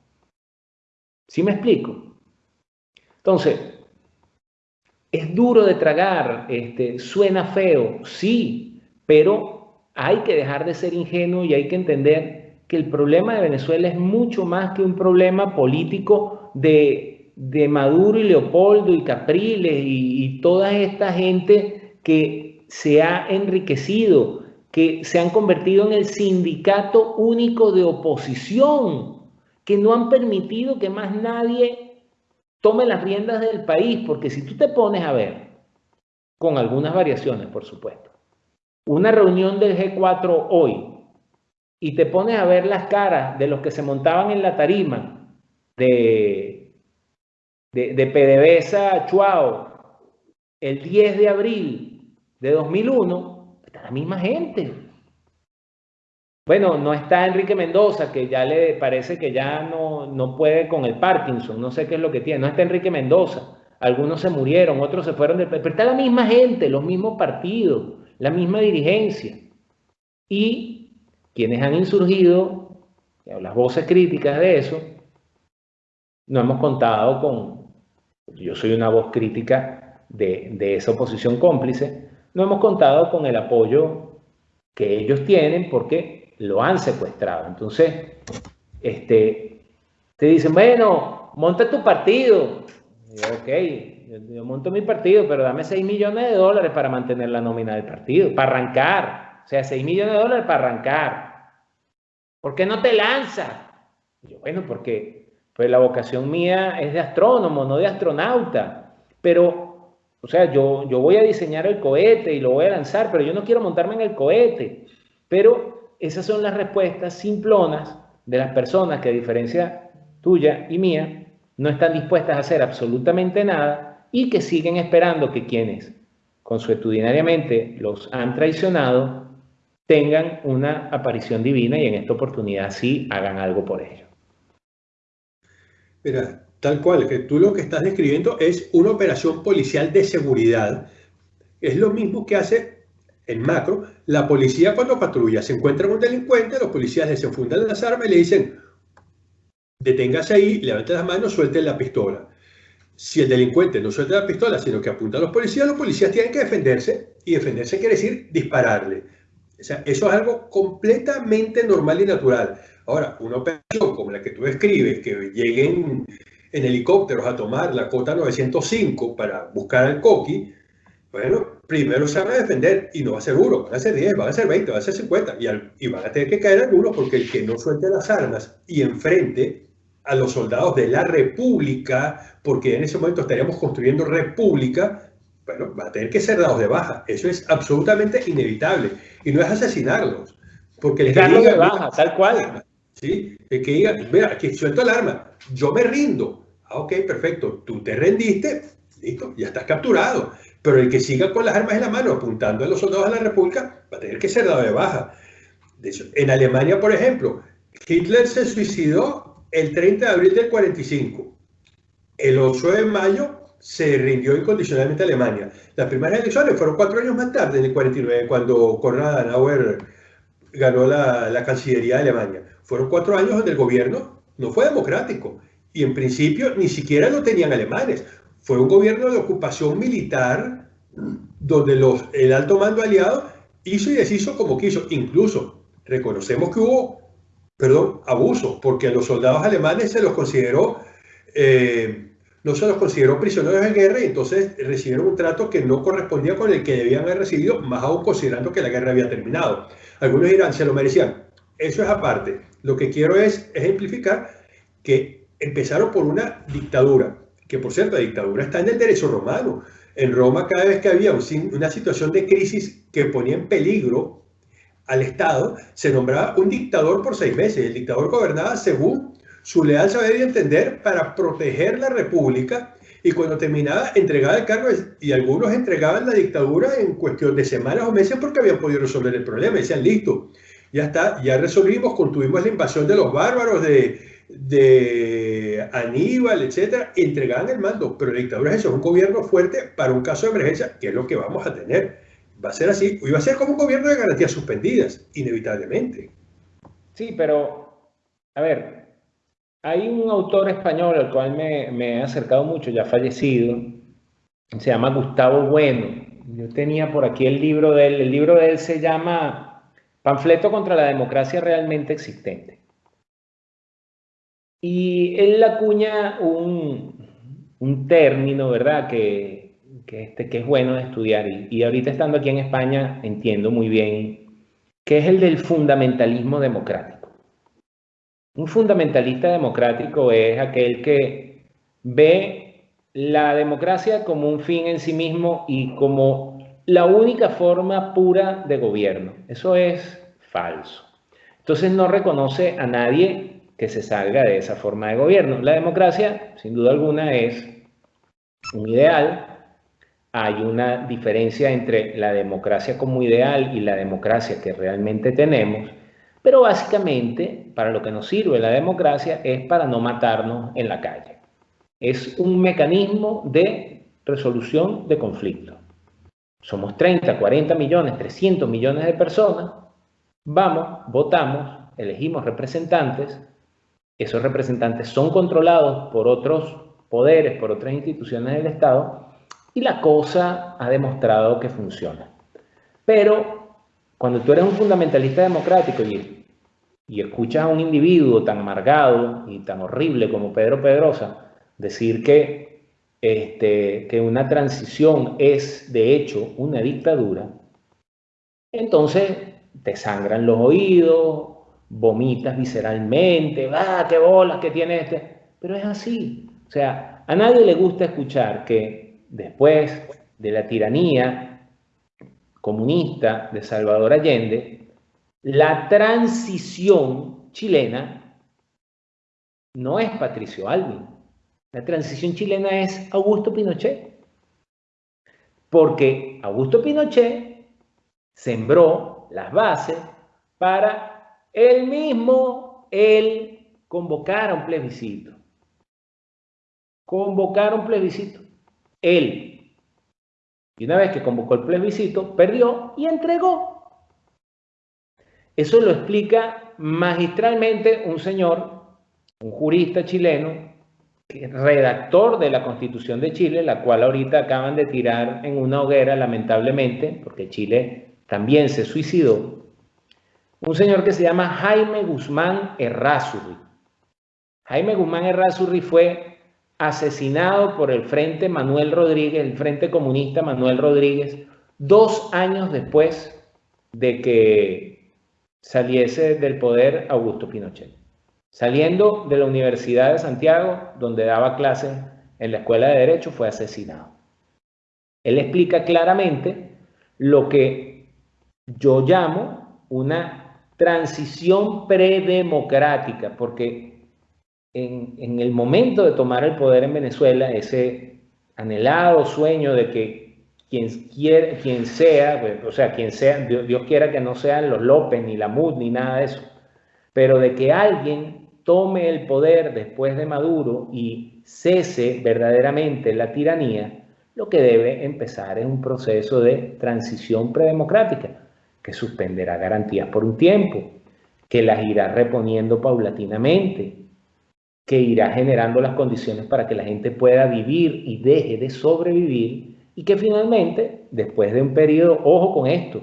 ¿Sí me explico? Entonces, es duro de tragar, este, suena feo, sí, pero hay que dejar de ser ingenuo y hay que entender que el problema de Venezuela es mucho más que un problema político de, de Maduro y Leopoldo y Capriles y, toda esta gente que se ha enriquecido, que se han convertido en el sindicato único de oposición, que no han permitido que más nadie tome las riendas del país, porque si tú te pones a ver, con algunas variaciones, por supuesto, una reunión del G4 hoy y te pones a ver las caras de los que se montaban en la tarima de de, de PDVSA Chuao el 10 de abril de 2001, está la misma gente. Bueno, no está Enrique Mendoza, que ya le parece que ya no, no puede con el Parkinson, no sé qué es lo que tiene. No está Enrique Mendoza. Algunos se murieron, otros se fueron del Pero está la misma gente, los mismos partidos, la misma dirigencia. Y quienes han insurgido, las voces críticas de eso, no hemos contado con, yo soy una voz crítica de, esa oposición cómplice, no hemos contado con el apoyo que ellos tienen porque lo han secuestrado. Entonces, este, te dicen, bueno, monta tu partido. ok, yo, monto mi partido, pero dame 6 millones de dólares para mantener la nómina del partido, para arrancar. O sea, 6 millones de dólares para arrancar. ¿Por qué no te lanzas? Yo, bueno, porque pues la vocación mía es de astrónomo, no de astronauta. Pero, o sea, yo, yo voy a diseñar el cohete y lo voy a lanzar, pero yo no quiero montarme en el cohete. Pero esas son las respuestas simplonas de las personas que a diferencia tuya y mía, no están dispuestas a hacer absolutamente nada y que siguen esperando que quienes consuetudinariamente los han traicionado tengan una aparición divina y en esta oportunidad sí hagan algo por ello. Mira, tal cual, que tú lo que estás describiendo es una operación policial de seguridad. Es lo mismo que hace en macro la policía cuando patrulla. Se encuentra un delincuente, los policías desenfundan las armas y le dicen, deténgase ahí, levante las manos, suelte la pistola. Si el delincuente no suelta la pistola, sino que apunta a los policías, los policías tienen que defenderse y defenderse quiere decir dispararle. O sea, eso es algo completamente normal y natural. Ahora, una operación como la que tú describes, que lleguen en helicópteros a tomar la cota 905 para buscar al coqui, bueno, primero se van a defender y no va a ser uno, van a ser 10, van a ser 20, van a ser 50 y, y van a tener que caer algunos porque el que no suelte las armas y enfrente a los soldados de la República, porque en ese momento estaríamos construyendo República, bueno, va a tener que ser dados de baja. Eso es absolutamente inevitable. Y no es asesinarlos. Porque el de baja, tal cual. ¿Sí? El que diga, mira, aquí suelto el arma, yo me rindo. Ah, ok, perfecto, tú te rendiste, listo, ya estás capturado. Pero el que siga con las armas en la mano apuntando a los soldados de la República va a tener que ser dado de baja. De hecho, en Alemania, por ejemplo, Hitler se suicidó el 30 de abril del 45. El 8 de mayo se rindió incondicionalmente a Alemania. Las primeras elecciones fueron cuatro años más tarde, en el 49, cuando Konrad Adenauer ganó la, la Cancillería de Alemania. Fueron cuatro años donde el gobierno no fue democrático y en principio ni siquiera lo tenían alemanes. Fue un gobierno de ocupación militar donde los, el alto mando aliado hizo y deshizo como quiso. Incluso reconocemos que hubo, perdón, abuso, porque a los soldados alemanes se los consideró, eh, no se los consideró prisioneros de guerra y entonces recibieron un trato que no correspondía con el que debían haber recibido, más aún considerando que la guerra había terminado. Algunos dirán, se lo merecían. Eso es aparte. Lo que quiero es ejemplificar que empezaron por una dictadura, que por cierto, la dictadura está en el derecho romano. En Roma, cada vez que había una situación de crisis que ponía en peligro al Estado, se nombraba un dictador por seis meses. El dictador gobernaba según su leal saber y entender para proteger la república y cuando terminaba entregaba el cargo y algunos entregaban la dictadura en cuestión de semanas o meses porque habían podido resolver el problema. Decían, listo, ya está, ya resolvimos, contuvimos la invasión de los bárbaros, de, Aníbal, etcétera, entregaban el mando. Pero la dictadura es eso, un gobierno fuerte para un caso de emergencia, que es lo que vamos a tener. Va a ser así, y va a ser como un gobierno de garantías suspendidas, inevitablemente. Sí, pero, a ver, hay un autor español al cual me, me he acercado mucho, ya fallecido, se llama Gustavo Bueno. Yo tenía por aquí el libro de él, el libro de él se llama Panfleto contra la democracia realmente existente. Y él acuña un, un término, ¿verdad? Que, que, este, que es bueno de estudiar. Y, y ahorita estando aquí en España entiendo muy bien que es el del fundamentalismo democrático. Un fundamentalista democrático es aquel que ve la democracia como un fin en sí mismo y como la única forma pura de gobierno. Eso es falso. Entonces no reconoce a nadie que se salga de esa forma de gobierno. La democracia, sin duda alguna, es un ideal. Hay una diferencia entre la democracia como ideal y la democracia que realmente tenemos. Pero básicamente, para lo que nos sirve la democracia es para no matarnos en la calle. Es un mecanismo de resolución de conflictos. Somos 30, 40 millones, 300 millones de personas. Vamos, votamos, elegimos representantes. Esos representantes son controlados por otros poderes, por otras instituciones del Estado. Y la cosa ha demostrado que funciona. Pero cuando tú eres un fundamentalista democrático y, y escuchas a un individuo tan amargado y tan horrible como Pedro Pedrosa decir que, este, que una transición es de hecho una dictadura, entonces te sangran los oídos, vomitas visceralmente, ¡ah, qué bolas que tiene este! Pero es así. O sea, a nadie le gusta escuchar que después de la tiranía comunista de Salvador Allende, la transición chilena no es Patricio Alvin. La transición chilena es Augusto Pinochet. Porque Augusto Pinochet sembró las bases para él mismo, él convocar a un plebiscito. Convocar un plebiscito. Él, y una vez que convocó el plebiscito, perdió y entregó. Eso lo explica magistralmente un señor, un jurista chileno, redactor de la Constitución de Chile, la cual ahorita acaban de tirar en una hoguera, lamentablemente, porque Chile también se suicidó. Un señor que se llama Jaime Guzmán Errázuriz. Jaime Guzmán Errázuriz fue asesinado por el Frente Manuel Rodríguez, el Frente Comunista Manuel Rodríguez, dos años después de que saliese del poder Augusto Pinochet. Saliendo de la Universidad de Santiago, donde daba clases en la Escuela de Derecho, fue asesinado. Él explica claramente lo que yo llamo una transición predemocrática, porque en, el momento de tomar el poder en Venezuela, ese anhelado sueño de que quien, quien sea, pues, o sea, quien sea, Dios, quiera que no sean los López, ni la MUD, ni nada de eso, pero de que alguien tome el poder después de Maduro y cese verdaderamente la tiranía, lo que debe empezar es un proceso de transición predemocrática que suspenderá garantías por un tiempo, que las irá reponiendo paulatinamente, que irá generando las condiciones para que la gente pueda vivir y deje de sobrevivir y que finalmente, después de un periodo, ojo con esto,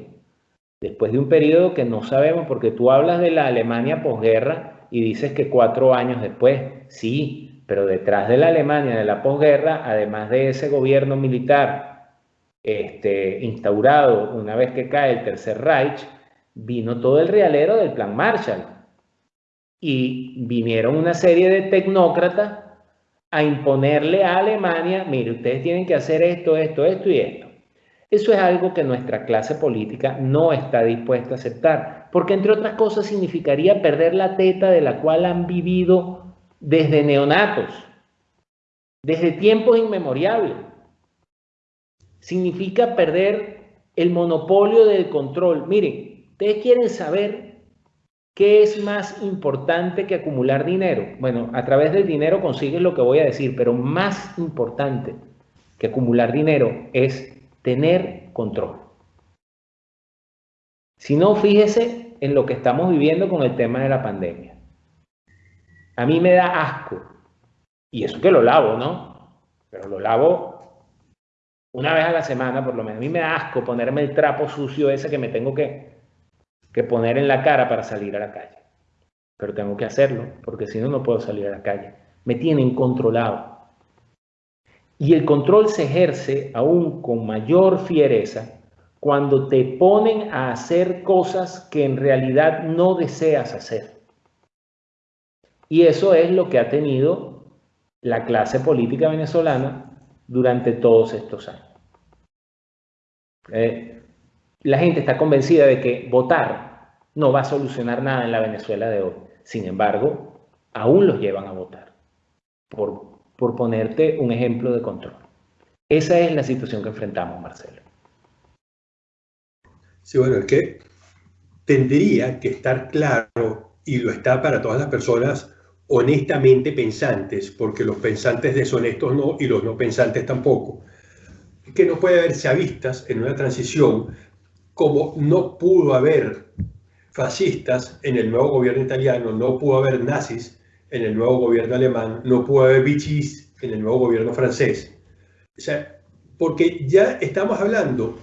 después de un periodo que no sabemos, porque tú hablas de la Alemania posguerra y dices que cuatro años después, sí, pero detrás de la Alemania de la posguerra, además de ese gobierno militar este, instaurado una vez que cae el Tercer Reich, vino todo el realero del Plan Marshall y vinieron una serie de tecnócratas a imponerle a Alemania, mire, ustedes tienen que hacer esto, esto, esto y esto. Eso es algo que nuestra clase política no está dispuesta a aceptar, porque entre otras cosas significaría perder la teta de la cual han vivido desde neonatos, desde tiempos inmemoriales. Significa perder el monopolio del control. Miren, ustedes quieren saber ¿Qué es más importante que acumular dinero? Bueno, a través del dinero consigues lo que voy a decir, pero más importante que acumular dinero es tener control. Si no, fíjese en lo que estamos viviendo con el tema de la pandemia. A mí me da asco, y eso que lo lavo, ¿no? Pero lo lavo una vez a la semana por lo menos. A mí me da asco ponerme el trapo sucio ese que me tengo que que poner en la cara para salir a la calle. Pero tengo que hacerlo, porque si no, no puedo salir a la calle. Me tienen controlado. Y el control se ejerce aún con mayor fiereza cuando te ponen a hacer cosas que en realidad no deseas hacer. Y eso es lo que ha tenido la clase política venezolana durante todos estos años. Eh, la gente está convencida de que votar no va a solucionar nada en la Venezuela de hoy. Sin embargo, aún los llevan a votar, por, por ponerte un ejemplo de control. Esa es la situación que enfrentamos, Marcelo. Sí, bueno, es que tendría que estar claro, y lo está para todas las personas honestamente pensantes, porque los pensantes deshonestos no y los no pensantes tampoco, que no puede haber chavistas en una transición como no pudo haber fascistas en el nuevo gobierno italiano, no pudo haber nazis en el nuevo gobierno alemán, no pudo haber bichis en el nuevo gobierno francés. O sea, porque ya estamos hablando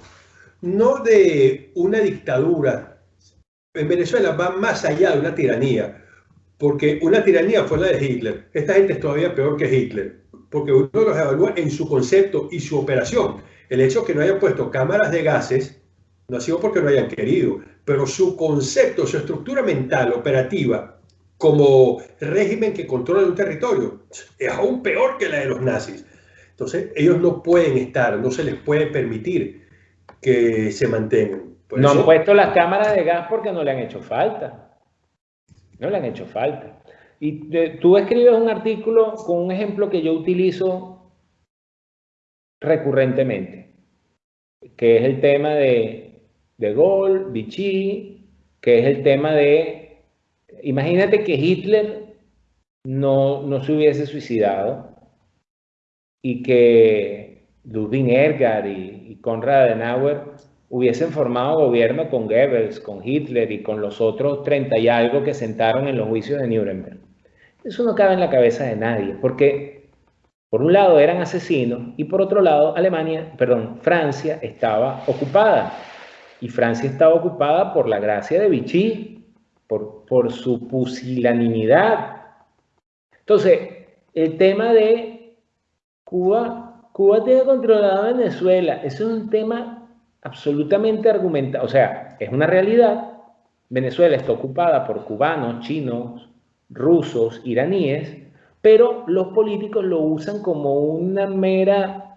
no de una dictadura. En Venezuela va más allá de una tiranía, porque una tiranía fue la de Hitler. Esta gente es todavía peor que Hitler, porque uno los evalúa en su concepto y su operación. El hecho de que no hayan puesto cámaras de gases no ha sido porque no hayan querido, pero su concepto, su estructura mental operativa como régimen que controla un territorio es aún peor que la de los nazis. Entonces, ellos no pueden estar, no se les puede permitir que se mantengan. no han puesto las cámaras de gas porque no le han hecho falta. No le han hecho falta. Y tú escribes un artículo con un ejemplo que yo utilizo recurrentemente, que es el tema de de Gaulle, Vichy, que es el tema de, imagínate que Hitler no, no se hubiese suicidado y que Ludwig Ergar y, y Konrad Adenauer hubiesen formado gobierno con Goebbels, con Hitler y con los otros 30 y algo que sentaron en los juicios de Nuremberg. Eso no cabe en la cabeza de nadie, porque por un lado eran asesinos y por otro lado Alemania, perdón, Francia estaba ocupada y Francia estaba ocupada por la gracia de Vichy, por, su pusilanimidad. Entonces, el tema de Cuba, Cuba tiene controlada Venezuela, eso es un tema absolutamente argumentado, o sea, es una realidad. Venezuela está ocupada por cubanos, chinos, rusos, iraníes, pero los políticos lo usan como una mera,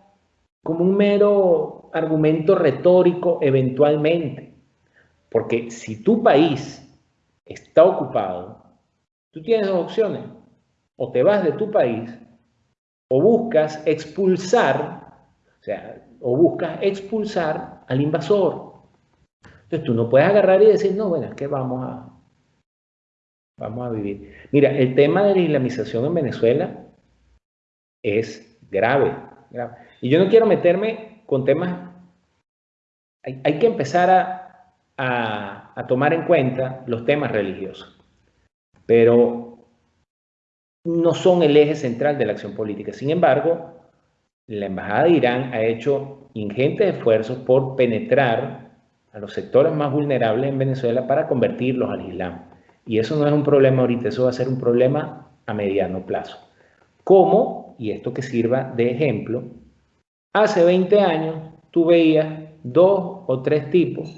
como un mero argumento retórico eventualmente. Porque si tu país está ocupado, tú tienes dos opciones. O te vas de tu país o buscas expulsar, o buscas expulsar al invasor. Entonces tú no puedes agarrar y decir, no, bueno, es que vamos a, vamos a vivir. Mira, el tema de la islamización en Venezuela es grave, grave. Y yo no quiero meterme con temas, hay, que empezar a, a, tomar en cuenta los temas religiosos, pero no son el eje central de la acción política. Sin embargo, la Embajada de Irán ha hecho ingentes esfuerzos por penetrar a los sectores más vulnerables en Venezuela para convertirlos al Islam. Y eso no es un problema ahorita, eso va a ser un problema a mediano plazo. ¿Cómo? Y esto que sirva de ejemplo, Hace 20 años tú veías dos o tres tipos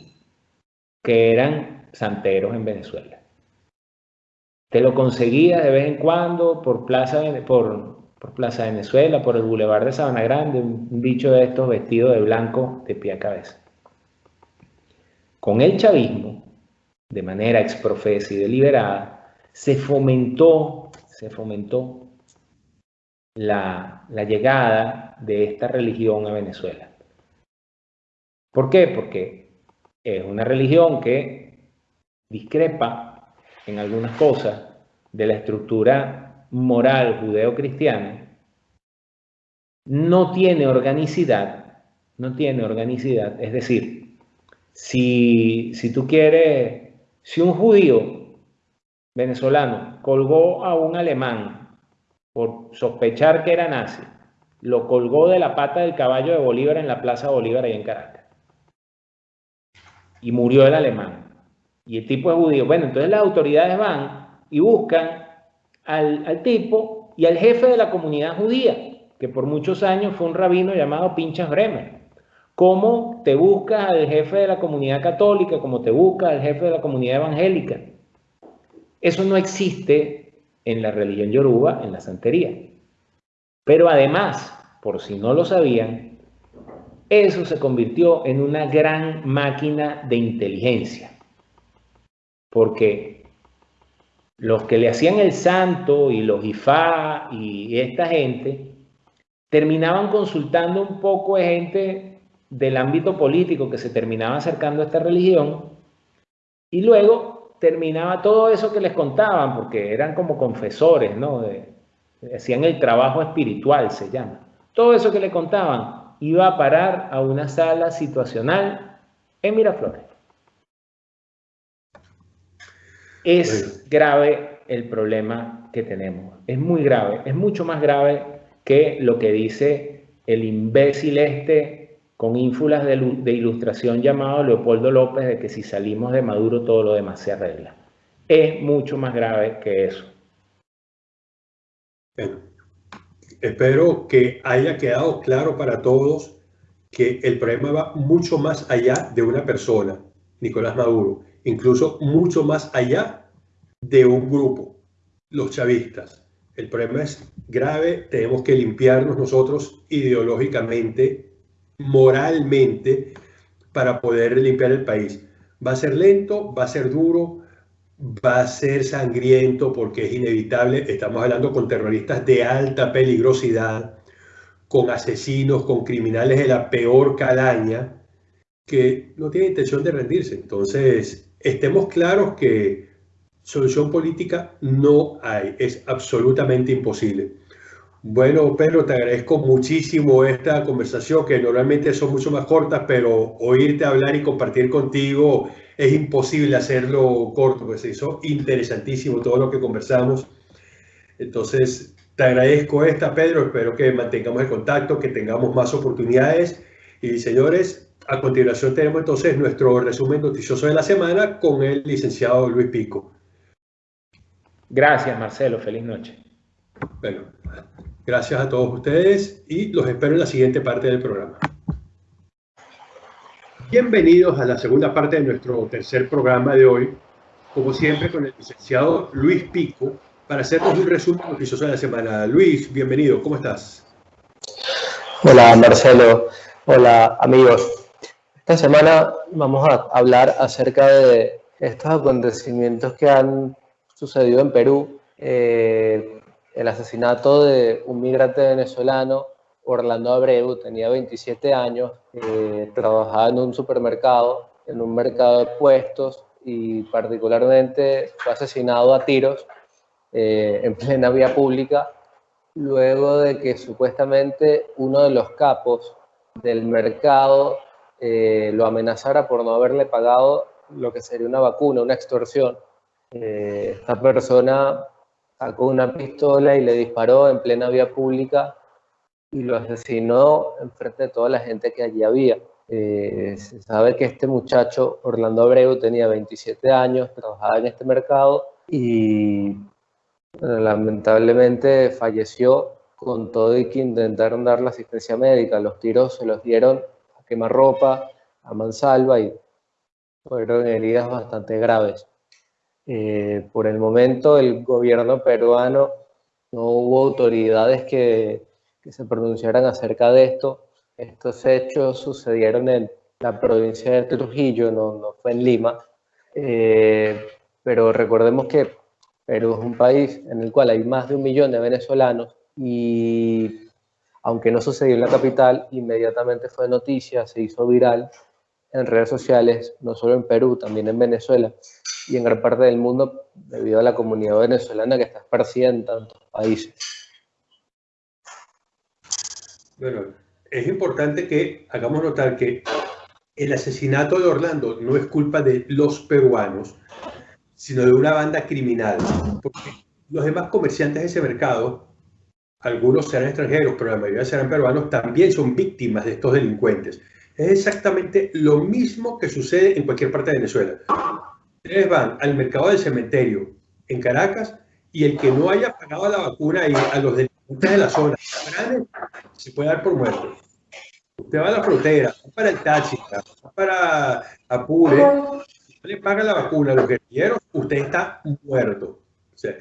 que eran santeros en Venezuela. Te lo conseguías de vez en cuando por Plaza, por, por Plaza Venezuela, por el Boulevard de Sabana Grande, un bicho de estos vestido de blanco de pie a cabeza. Con el chavismo, de manera exprofesa y deliberada, se fomentó, se fomentó la, llegada de esta religión a Venezuela. ¿Por qué? Porque es una religión que discrepa en algunas cosas de la estructura moral judeo-cristiana, no tiene organicidad, no tiene organicidad, es decir, si, si tú quieres, si un judío venezolano colgó a un alemán por sospechar que era nazi, lo colgó de la pata del caballo de Bolívar en la Plaza Bolívar ahí en Caracas. Y murió el alemán. Y el tipo es judío. Bueno, entonces las autoridades van y buscan al, al tipo y al jefe de la comunidad judía. que por muchos años fue un rabino llamado Pinchas Bremer. ¿Cómo te buscas al jefe de la comunidad católica, como te buscas al jefe de la comunidad evangélica? Eso no existe en la religión yoruba, en la santería. Pero además, por si no lo sabían, eso se convirtió en una gran máquina de inteligencia. Porque los que le hacían el santo y los IFA y esta gente terminaban consultando un poco de gente del ámbito político que se terminaba acercando a esta religión y luego terminaba todo eso que les contaban, porque eran como confesores, ¿no? Hacían el trabajo espiritual, se llama. Todo eso que le contaban iba a parar a una sala situacional en Miraflores. Es grave el problema que tenemos, es muy grave, es mucho más grave que lo que dice el imbécil este con ínfulas de, ilustración llamado Leopoldo López de que si salimos de Maduro todo lo demás se arregla. Es mucho más grave que eso. Espero que haya quedado claro para todos que el problema va mucho más allá de una persona, Nicolás Maduro, incluso mucho más allá de un grupo, los chavistas. El problema es grave, tenemos que limpiarnos nosotros ideológicamente, moralmente, para poder limpiar el país. Va a ser lento, va a ser duro, va a ser sangriento porque es inevitable. Estamos hablando con terroristas de alta peligrosidad, con asesinos, con criminales de la peor calaña, que no tienen intención de rendirse. Entonces, estemos claros que solución política no hay, es absolutamente imposible. Bueno, Pedro, te agradezco muchísimo esta conversación, que normalmente son mucho más cortas, pero oírte hablar y compartir contigo es imposible hacerlo corto, pues se hizo interesantísimo todo lo que conversamos. Entonces, te agradezco esta, Pedro, espero que mantengamos el contacto, que tengamos más oportunidades. Y señores, a continuación tenemos entonces nuestro resumen noticioso de la semana con el licenciado Luis Pico. Gracias, Marcelo. Feliz noche. Bueno, gracias a todos ustedes y los espero en la siguiente parte del programa. Bienvenidos a la segunda parte de nuestro tercer programa de hoy, como siempre con el licenciado Luis Pico, para hacernos un resumen noticioso de la semana. Luis, bienvenido, ¿cómo estás? Hola Marcelo, hola amigos. Esta semana vamos a hablar acerca de estos acontecimientos que han sucedió en Perú, eh, el asesinato de un migrante venezolano, Orlando Abreu, tenía 27 años, eh, trabajaba en un supermercado, en un mercado de puestos y particularmente fue asesinado a tiros eh, en plena vía pública, luego de que supuestamente uno de los capos del mercado lo amenazara por no haberle pagado lo que sería una vacuna, una extorsión. Eh, esta persona sacó una pistola y le disparó en plena vía pública y lo asesinó enfrente de toda la gente que allí había. Eh, se sabe que este muchacho, Orlando Abreu, tenía 27 años, trabajaba en este mercado y lamentablemente falleció con todo y que intentaron dar la asistencia médica. Los tiros se los dieron a quemarropa, a mansalva y fueron heridas bastante graves. Eh, por el momento, el gobierno peruano no hubo autoridades que, que, se pronunciaran acerca de esto. Estos hechos sucedieron en la provincia de Trujillo, no, no fue en Lima. Eh, pero recordemos que Perú es un país en el cual hay más de un millón de venezolanos y aunque no sucedió en la capital, inmediatamente fue noticia, se hizo viral en redes sociales, no solo en Perú, también en Venezuela y en gran parte del mundo debido a la comunidad venezolana que está esparcida en tantos países. Bueno, es importante que hagamos notar que el asesinato de Orlando no es culpa de los peruanos, sino de una banda criminal. Porque los demás comerciantes de ese mercado, algunos serán extranjeros, pero la mayoría serán peruanos, también son víctimas de estos delincuentes. Es exactamente lo mismo que sucede en cualquier parte de Venezuela. Ustedes van al mercado del cementerio en Caracas y el que no haya pagado la vacuna a los delincuentes usted es la zona, se puede dar por muerto. Usted va a la frontera, para el taxi, para Apure, le paga la vacuna a los guerrilleros, usted está muerto. O sea,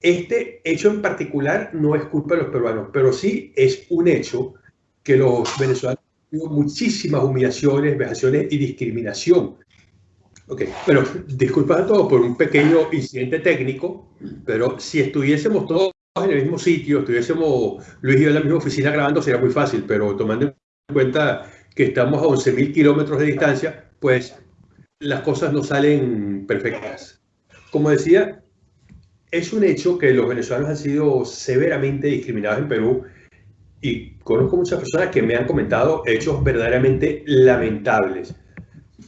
este hecho en particular no es culpa de los peruanos, pero sí es un hecho que los venezolanos han tenido muchísimas humillaciones, vejaciones y discriminación. Ok, pero disculpas a todos por un pequeño incidente técnico, pero si estuviésemos todos en el mismo sitio, estuviésemos Luis y yo en la misma oficina grabando, sería muy fácil, pero tomando en cuenta que estamos a 11.000 kilómetros de distancia, pues las cosas no salen perfectas. Como decía, es un hecho que los venezolanos han sido severamente discriminados en Perú y conozco muchas personas que me han comentado hechos verdaderamente lamentables.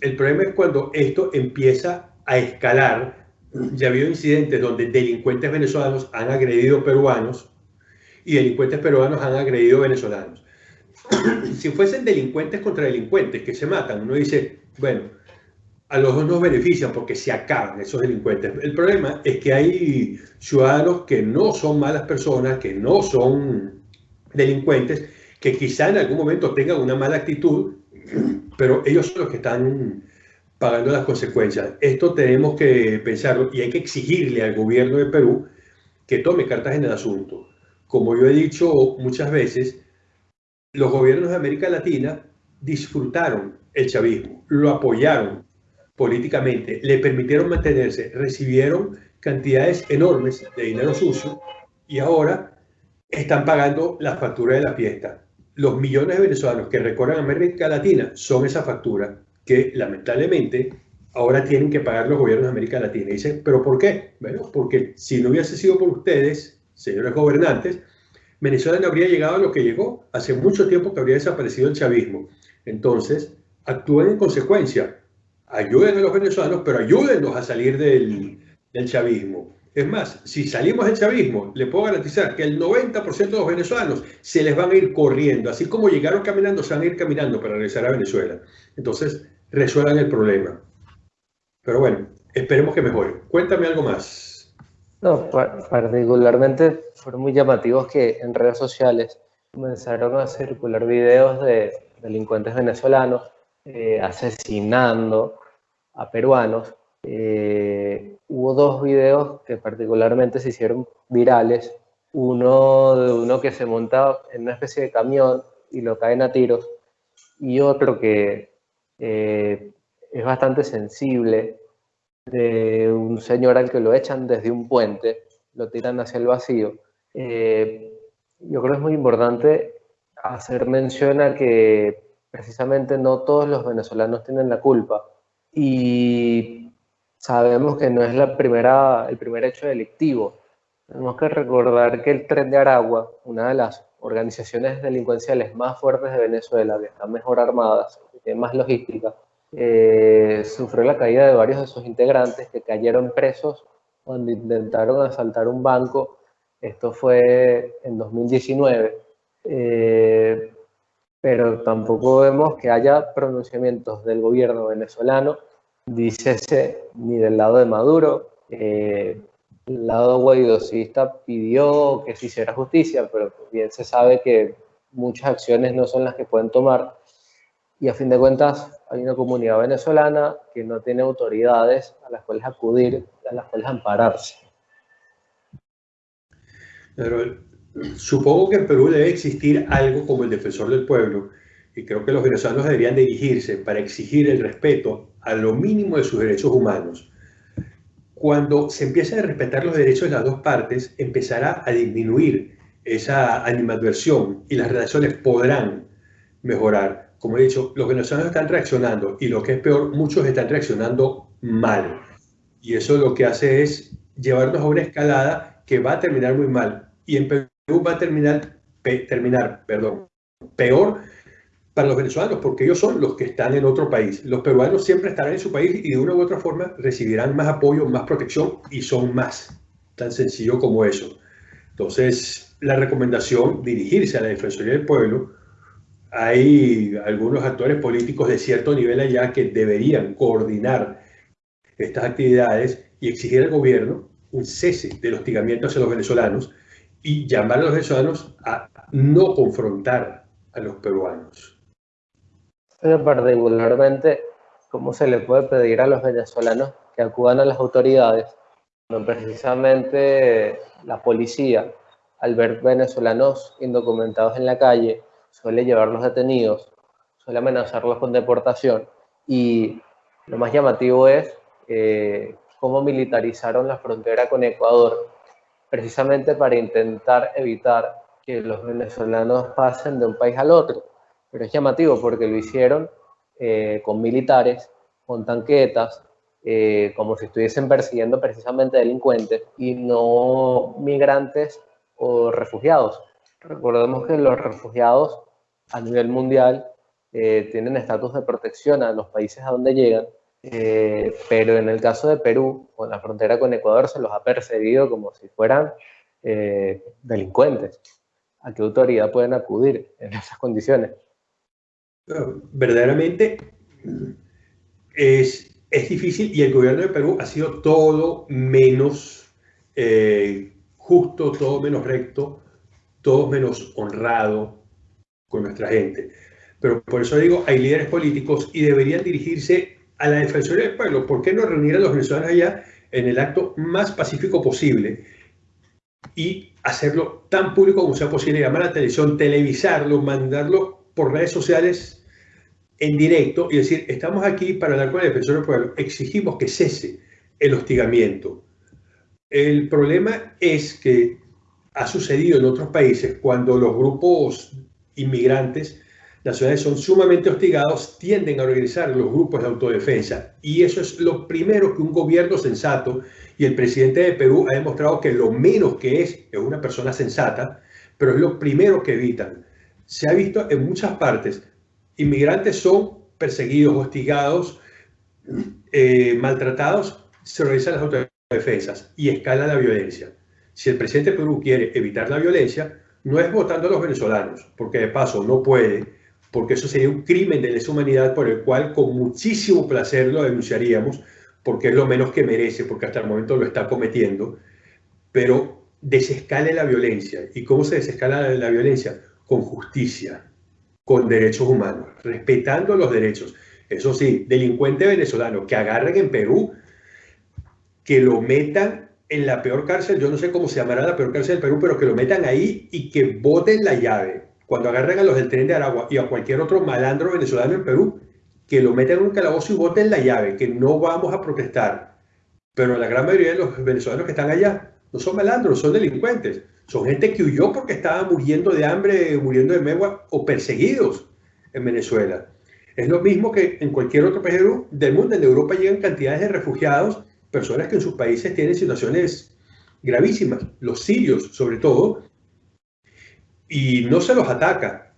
El problema es cuando esto empieza a escalar. Ya ha habido incidentes donde delincuentes venezolanos han agredido peruanos y delincuentes peruanos han agredido venezolanos. si fuesen delincuentes contra delincuentes que se matan, uno dice, bueno, a los dos nos benefician porque se acaban esos delincuentes. El problema es que hay ciudadanos que no son malas personas, que no son delincuentes, que quizá en algún momento tengan una mala actitud, pero ellos son los que están pagando las consecuencias. Esto tenemos que pensarlo y hay que exigirle al gobierno de Perú que tome cartas en el asunto. Como yo he dicho muchas veces, los gobiernos de América Latina disfrutaron el chavismo, lo apoyaron, políticamente, le permitieron mantenerse, recibieron cantidades enormes de dinero sucio y ahora están pagando la factura de la fiesta. Los millones de venezolanos que recorren América Latina son esa factura que lamentablemente ahora tienen que pagar los gobiernos de América Latina. Y dicen, ¿pero por qué? Bueno, porque si no hubiese sido por ustedes, señores gobernantes, Venezuela no habría llegado a lo que llegó. Hace mucho tiempo que habría desaparecido el chavismo. Entonces, actúen en consecuencia ayuden a los venezolanos, pero ayúdennos a salir del, chavismo. Es más, si salimos del chavismo, le puedo garantizar que el 90% de los venezolanos se les van a ir corriendo. Así como llegaron caminando, se van a ir caminando para regresar a Venezuela. Entonces, resuelvan el problema. Pero bueno, esperemos que mejore. Cuéntame algo más. No, particularmente fueron muy llamativos que en redes sociales comenzaron a circular videos de delincuentes venezolanos eh, asesinando a peruanos. Eh, hubo dos videos que particularmente se hicieron virales. Uno de uno que se monta en una especie de camión y lo caen a tiros. Y otro que eh, es bastante sensible de un señor al que lo echan desde un puente, lo tiran hacia el vacío. yo creo que es muy importante hacer mención a que precisamente no todos los venezolanos tienen la culpa. Y sabemos que no es la primera, el primer hecho delictivo. Tenemos que recordar que el Tren de Aragua, una de las organizaciones delincuenciales más fuertes de Venezuela, que están mejor armadas, más logística, eh, sufrió la caída de varios de sus integrantes que cayeron presos cuando intentaron asaltar un banco. Esto fue en 2019. Eh, pero tampoco vemos que haya pronunciamientos del gobierno venezolano, dícese ni del lado de Maduro. Eh, el lado guaidocista pidió que se hiciera justicia, pero bien se sabe que muchas acciones no son las que pueden tomar. Y a fin de cuentas, hay una comunidad venezolana que no tiene autoridades a las cuales acudir, a las cuales ampararse. Pero Supongo que en Perú debe existir algo como el defensor del pueblo y creo que los venezolanos deberían dirigirse para exigir el respeto a lo mínimo de sus derechos humanos. Cuando se empiecen a respetar los derechos de las dos partes, empezará a disminuir esa animadversión y las relaciones podrán mejorar. Como he dicho, los venezolanos están reaccionando y lo que es peor, muchos están reaccionando mal. Y eso lo que hace es llevarnos a una escalada que va a terminar muy mal. Y en Perú va a terminar, terminar perdón, peor para los venezolanos, porque ellos son los que están en otro país. Los peruanos siempre estarán en su país y de una u otra forma recibirán más apoyo, más protección y son más. Tan sencillo como eso. Entonces, la recomendación, dirigirse a la Defensoría del Pueblo. Hay algunos actores políticos de cierto nivel allá que deberían coordinar estas actividades y exigir al gobierno un cese del hostigamiento hacia los venezolanos y llamar a los venezolanos a no confrontar a los peruanos. Pero particularmente, ¿cómo se le puede pedir a los venezolanos que acudan a las autoridades cuando precisamente la policía, al ver venezolanos indocumentados en la calle, suele llevarlos detenidos, suele amenazarlos con deportación y lo más llamativo es eh, cómo militarizaron la frontera con Ecuador, precisamente para intentar evitar que los venezolanos pasen de un país al otro. Pero es llamativo porque lo hicieron eh, con militares, con tanquetas, eh, como si estuviesen persiguiendo precisamente delincuentes y no migrantes o refugiados. Recordemos que los refugiados a nivel mundial eh, tienen estatus de protección a los países a donde llegan, eh, pero en el caso de Perú, con la frontera con Ecuador, se los ha perseguido como si fueran delincuentes. ¿A qué autoridad pueden acudir en esas condiciones? Verdaderamente es es difícil y el gobierno de Perú ha sido todo menos eh, justo, todo menos recto, todo menos honrado con nuestra gente. Pero por eso digo, hay líderes políticos y deberían dirigirse a la Defensoría del Pueblo. ¿Por qué no reunir a los venezolanos allá en el acto más pacífico posible y hacerlo tan público como sea posible, llamar a la televisión, televisarlo, mandarlo por redes sociales en directo y decir, estamos aquí para hablar con el defensor del pueblo, exigimos que cese el hostigamiento. El problema es que ha sucedido en otros países cuando los grupos inmigrantes nacionales son sumamente hostigados, tienden a organizar los grupos de autodefensa. Y eso es lo primero que un gobierno sensato, y el presidente de Perú ha demostrado que lo menos que es es una persona sensata, pero es lo primero que evitan. Se ha visto en muchas partes inmigrantes son perseguidos, hostigados, eh, maltratados, se realizan las autodefensas y escala la violencia. Si el presidente de Perú quiere evitar la violencia, no es votando a los venezolanos, porque de paso no puede, porque eso sería un crimen de lesa humanidad por el cual con muchísimo placer lo denunciaríamos, porque es lo menos que merece, porque hasta el momento lo está cometiendo, pero desescale la violencia. ¿Y cómo se desescala la violencia? Con justicia con derechos humanos, respetando los derechos. Eso sí, delincuente venezolano que agarren en Perú, que lo metan en la peor cárcel, yo no sé cómo se llamará la peor cárcel del Perú, pero que lo metan ahí y que boten la llave. Cuando agarren a los del tren de Aragua y a cualquier otro malandro venezolano en Perú, que lo metan en un calabozo y boten la llave, que no vamos a protestar. Pero la gran mayoría de los venezolanos que están allá no son malandros, son delincuentes. Son gente que huyó porque estaba muriendo de hambre, muriendo de megua o perseguidos en Venezuela. Es lo mismo que en cualquier otro país del mundo. En Europa llegan cantidades de refugiados, personas que en sus países tienen situaciones gravísimas, los sirios sobre todo, y no se los ataca.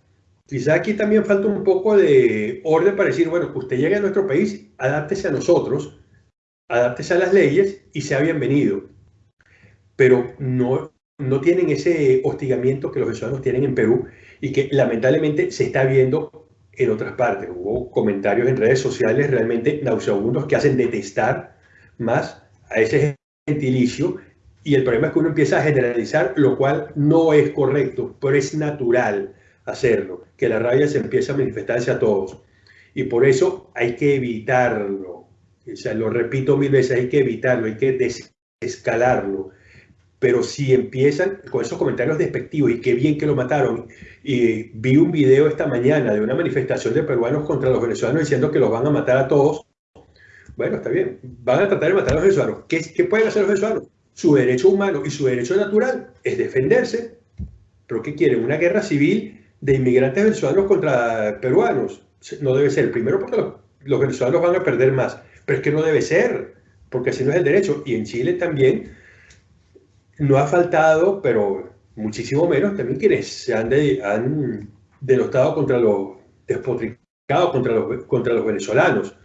Quizá aquí también falta un poco de orden para decir, bueno, usted llega a nuestro país, adáptese a nosotros, adáptese a las leyes y sea bienvenido. Pero no, no tienen ese hostigamiento que los venezolanos tienen en Perú y que lamentablemente se está viendo en otras partes. Hubo comentarios en redes sociales realmente nauseabundos que hacen detestar más a ese gentilicio y el problema es que uno empieza a generalizar, lo cual no es correcto, pero es natural hacerlo, que la rabia se empieza a manifestarse a todos. Y por eso hay que evitarlo. O sea, lo repito mil veces, hay que evitarlo, hay que desescalarlo pero si empiezan con esos comentarios despectivos y qué bien que lo mataron, y vi un video esta mañana de una manifestación de peruanos contra los venezolanos diciendo que los van a matar a todos, bueno, está bien, van a tratar de matar a los venezolanos. ¿Qué, qué pueden hacer los venezolanos? Su derecho humano y su derecho natural es defenderse. ¿Pero qué quieren? ¿Una guerra civil de inmigrantes venezolanos contra peruanos? No debe ser. Primero porque los, los venezolanos van a perder más, pero es que no debe ser, porque así no es el derecho. Y en Chile también no ha faltado, pero muchísimo menos, también quienes se han, han denostado contra los despotricados, contra los, contra los venezolanos.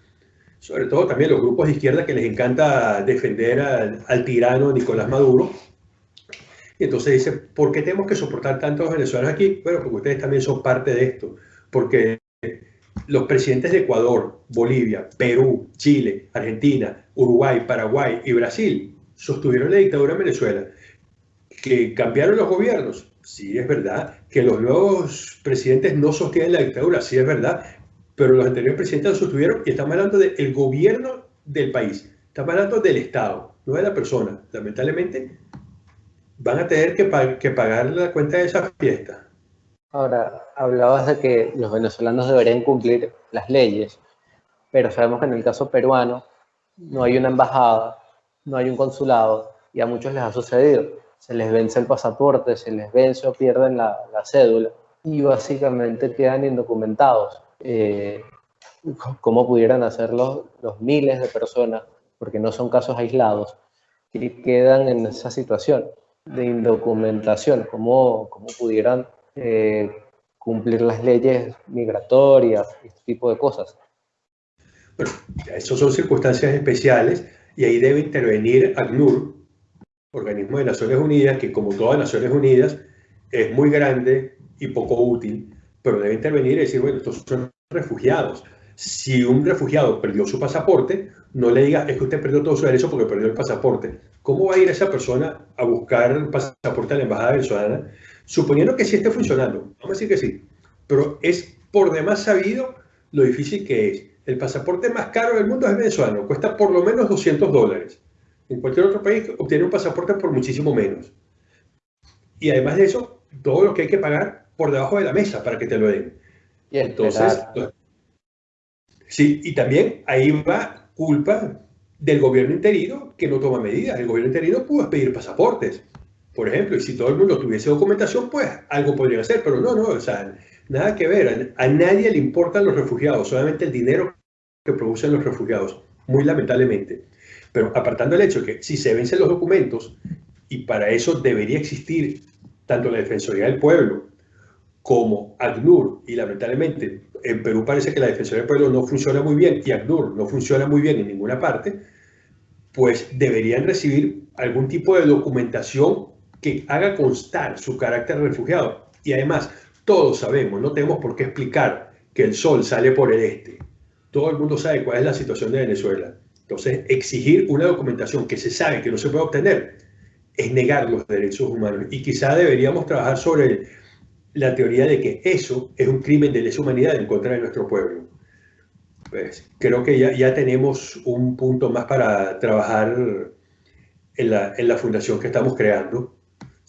Sobre todo también los grupos de izquierda que les encanta defender al, tirano Nicolás Maduro. Y entonces dice, ¿por qué tenemos que soportar tantos venezolanos aquí? Bueno, porque ustedes también son parte de esto. Porque los presidentes de Ecuador, Bolivia, Perú, Chile, Argentina, Uruguay, Paraguay y Brasil sostuvieron la dictadura en Venezuela que cambiaron los gobiernos. Sí, es verdad. Que los nuevos presidentes no sostienen la dictadura. Sí, es verdad. Pero los anteriores presidentes lo sostuvieron y estamos hablando del gobierno del país. Estamos hablando del Estado, no de la persona. Lamentablemente, van a tener que, pagar la cuenta de esa fiesta. Ahora, hablabas de que los venezolanos deberían cumplir las leyes, pero sabemos que en el caso peruano no hay una embajada, no hay un consulado, y a muchos les ha sucedido. Se les vence el pasaporte, se les vence o pierden la, cédula, y básicamente quedan indocumentados. Eh, ¿Cómo pudieran hacerlo los miles de personas, porque no son casos aislados, que quedan en esa situación de indocumentación? ¿Cómo, cómo pudieran eh, cumplir las leyes migratorias, este tipo de cosas. Bueno, esas son circunstancias especiales y ahí debe intervenir ACNUR, organismo de Naciones Unidas, que como todas Naciones Unidas es muy grande y poco útil, pero debe intervenir y decir, bueno, estos son refugiados. Si un refugiado perdió su pasaporte, no le diga, es que usted perdió todo su derecho porque perdió el pasaporte. ¿Cómo va a ir esa persona a buscar el pasaporte a la embajada venezolana Suponiendo que sí esté funcionando, vamos a decir que sí, pero es por demás sabido lo difícil que es. El pasaporte más caro del mundo es venezolano, cuesta por lo menos 200 dólares. En cualquier otro país obtiene un pasaporte por muchísimo menos. Y además de eso, todo lo que hay que pagar por debajo de la mesa para que te lo den. Y entonces, sí, y también ahí va culpa del gobierno interino que no toma medidas. El gobierno interino pudo pedir pasaportes por ejemplo, y si todo el mundo tuviese documentación, pues algo podrían hacer, pero no, no, o sea, nada que ver, a, nadie le importan los refugiados, solamente el dinero que producen los refugiados, muy lamentablemente. Pero apartando el hecho que si se vencen los documentos, y para eso debería existir tanto la Defensoría del Pueblo como ACNUR, y lamentablemente en Perú parece que la Defensoría del Pueblo no funciona muy bien y ACNUR no funciona muy bien en ninguna parte, pues deberían recibir algún tipo de documentación que haga constar su carácter refugiado. Y además, todos sabemos, no tenemos por qué explicar que el sol sale por el este. Todo el mundo sabe cuál es la situación de Venezuela. Entonces, exigir una documentación que se sabe que no se puede obtener es negar los derechos humanos. Y quizá deberíamos trabajar sobre la teoría de que eso es un crimen de lesa humanidad en contra de nuestro pueblo. Pues creo que ya, ya tenemos un punto más para trabajar en la, en la fundación que estamos creando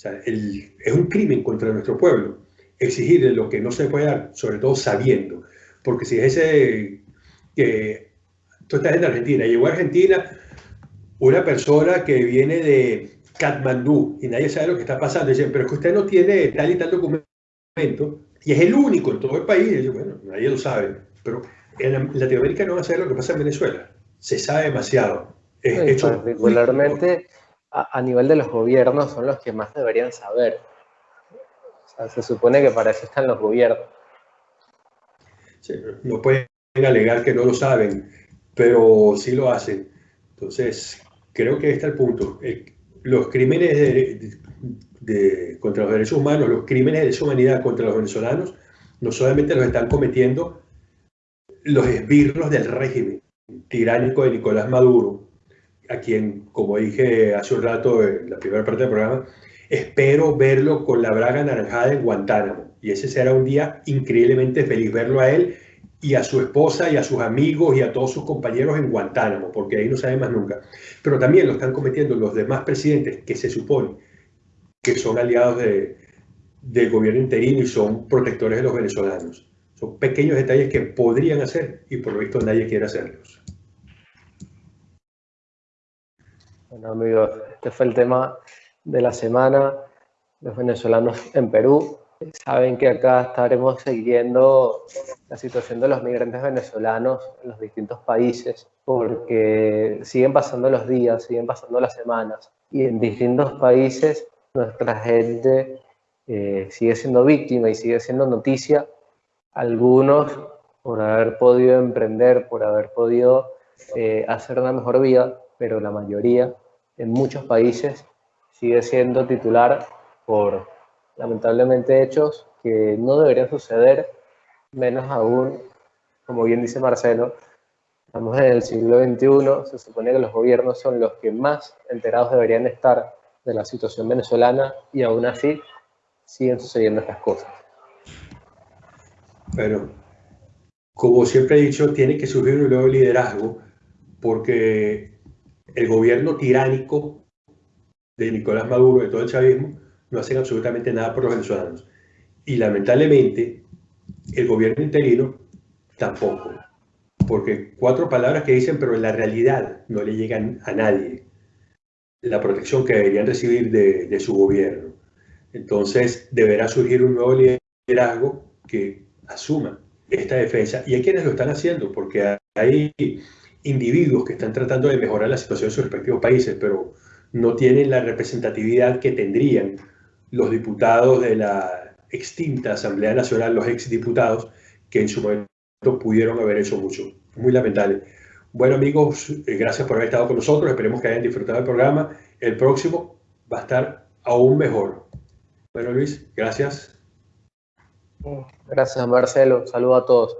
sea, es un crimen contra nuestro pueblo exigirle lo que no se puede dar, sobre todo sabiendo. Porque si es ese que tú estás en Argentina, llegó a Argentina una persona que viene de Katmandú y nadie sabe lo que está pasando, dicen, pero es que usted no tiene tal y tal documento y es el único en todo el país. Y bueno, nadie lo sabe, pero en Latinoamérica no va a saber lo que pasa en Venezuela. Se sabe demasiado. Es hecho particularmente a, nivel de los gobiernos son los que más deberían saber. se supone que para eso están los gobiernos. no pueden alegar que no lo saben, pero sí lo hacen. Entonces, creo que está el punto. Eh, los crímenes contra los derechos humanos, los crímenes de deshumanidad contra los venezolanos, no solamente los están cometiendo los esbirros del régimen tiránico de Nicolás Maduro, a quien, como dije hace un rato en la primera parte del programa, espero verlo con la braga anaranjada en Guantánamo. Y ese será un día increíblemente feliz verlo a él y a su esposa y a sus amigos y a todos sus compañeros en Guantánamo, porque ahí no sabe más nunca. Pero también lo están cometiendo los demás presidentes que se supone que son aliados de, del gobierno interino y son protectores de los venezolanos. Son pequeños detalles que podrían hacer y por lo visto nadie quiere hacerlos. Bueno amigos, este fue el tema de la semana, los venezolanos en Perú. Saben que acá estaremos siguiendo la situación de los migrantes venezolanos en los distintos países, porque siguen pasando los días, siguen pasando las semanas, y en distintos países nuestra gente eh, sigue siendo víctima y sigue siendo noticia. Algunos por haber podido emprender, por haber podido eh, hacer una mejor vida, pero la mayoría en muchos países sigue siendo titular por lamentablemente hechos que no deberían suceder, menos aún, como bien dice Marcelo, estamos en el siglo XXI, se supone que los gobiernos son los que más enterados deberían estar de la situación venezolana y aún así siguen sucediendo estas cosas. Bueno, como siempre he dicho, tiene que surgir un nuevo liderazgo porque el gobierno tiránico de Nicolás Maduro, de todo el chavismo, no hacen absolutamente nada por los venezolanos. Y lamentablemente, el gobierno interino tampoco. Porque cuatro palabras que dicen, pero en la realidad no le llegan a nadie la protección que deberían recibir de, de su gobierno. Entonces, deberá surgir un nuevo liderazgo que asuma esta defensa. Y hay quienes lo están haciendo, porque hay individuos que están tratando de mejorar la situación en sus respectivos países, pero no tienen la representatividad que tendrían los diputados de la extinta Asamblea Nacional, los exdiputados, que en su momento pudieron haber hecho mucho. Muy lamentable. Bueno amigos, eh, gracias por haber estado con nosotros. Esperemos que hayan disfrutado del programa. El próximo va a estar aún mejor. Bueno Luis, gracias. Gracias Marcelo. Saludos a todos.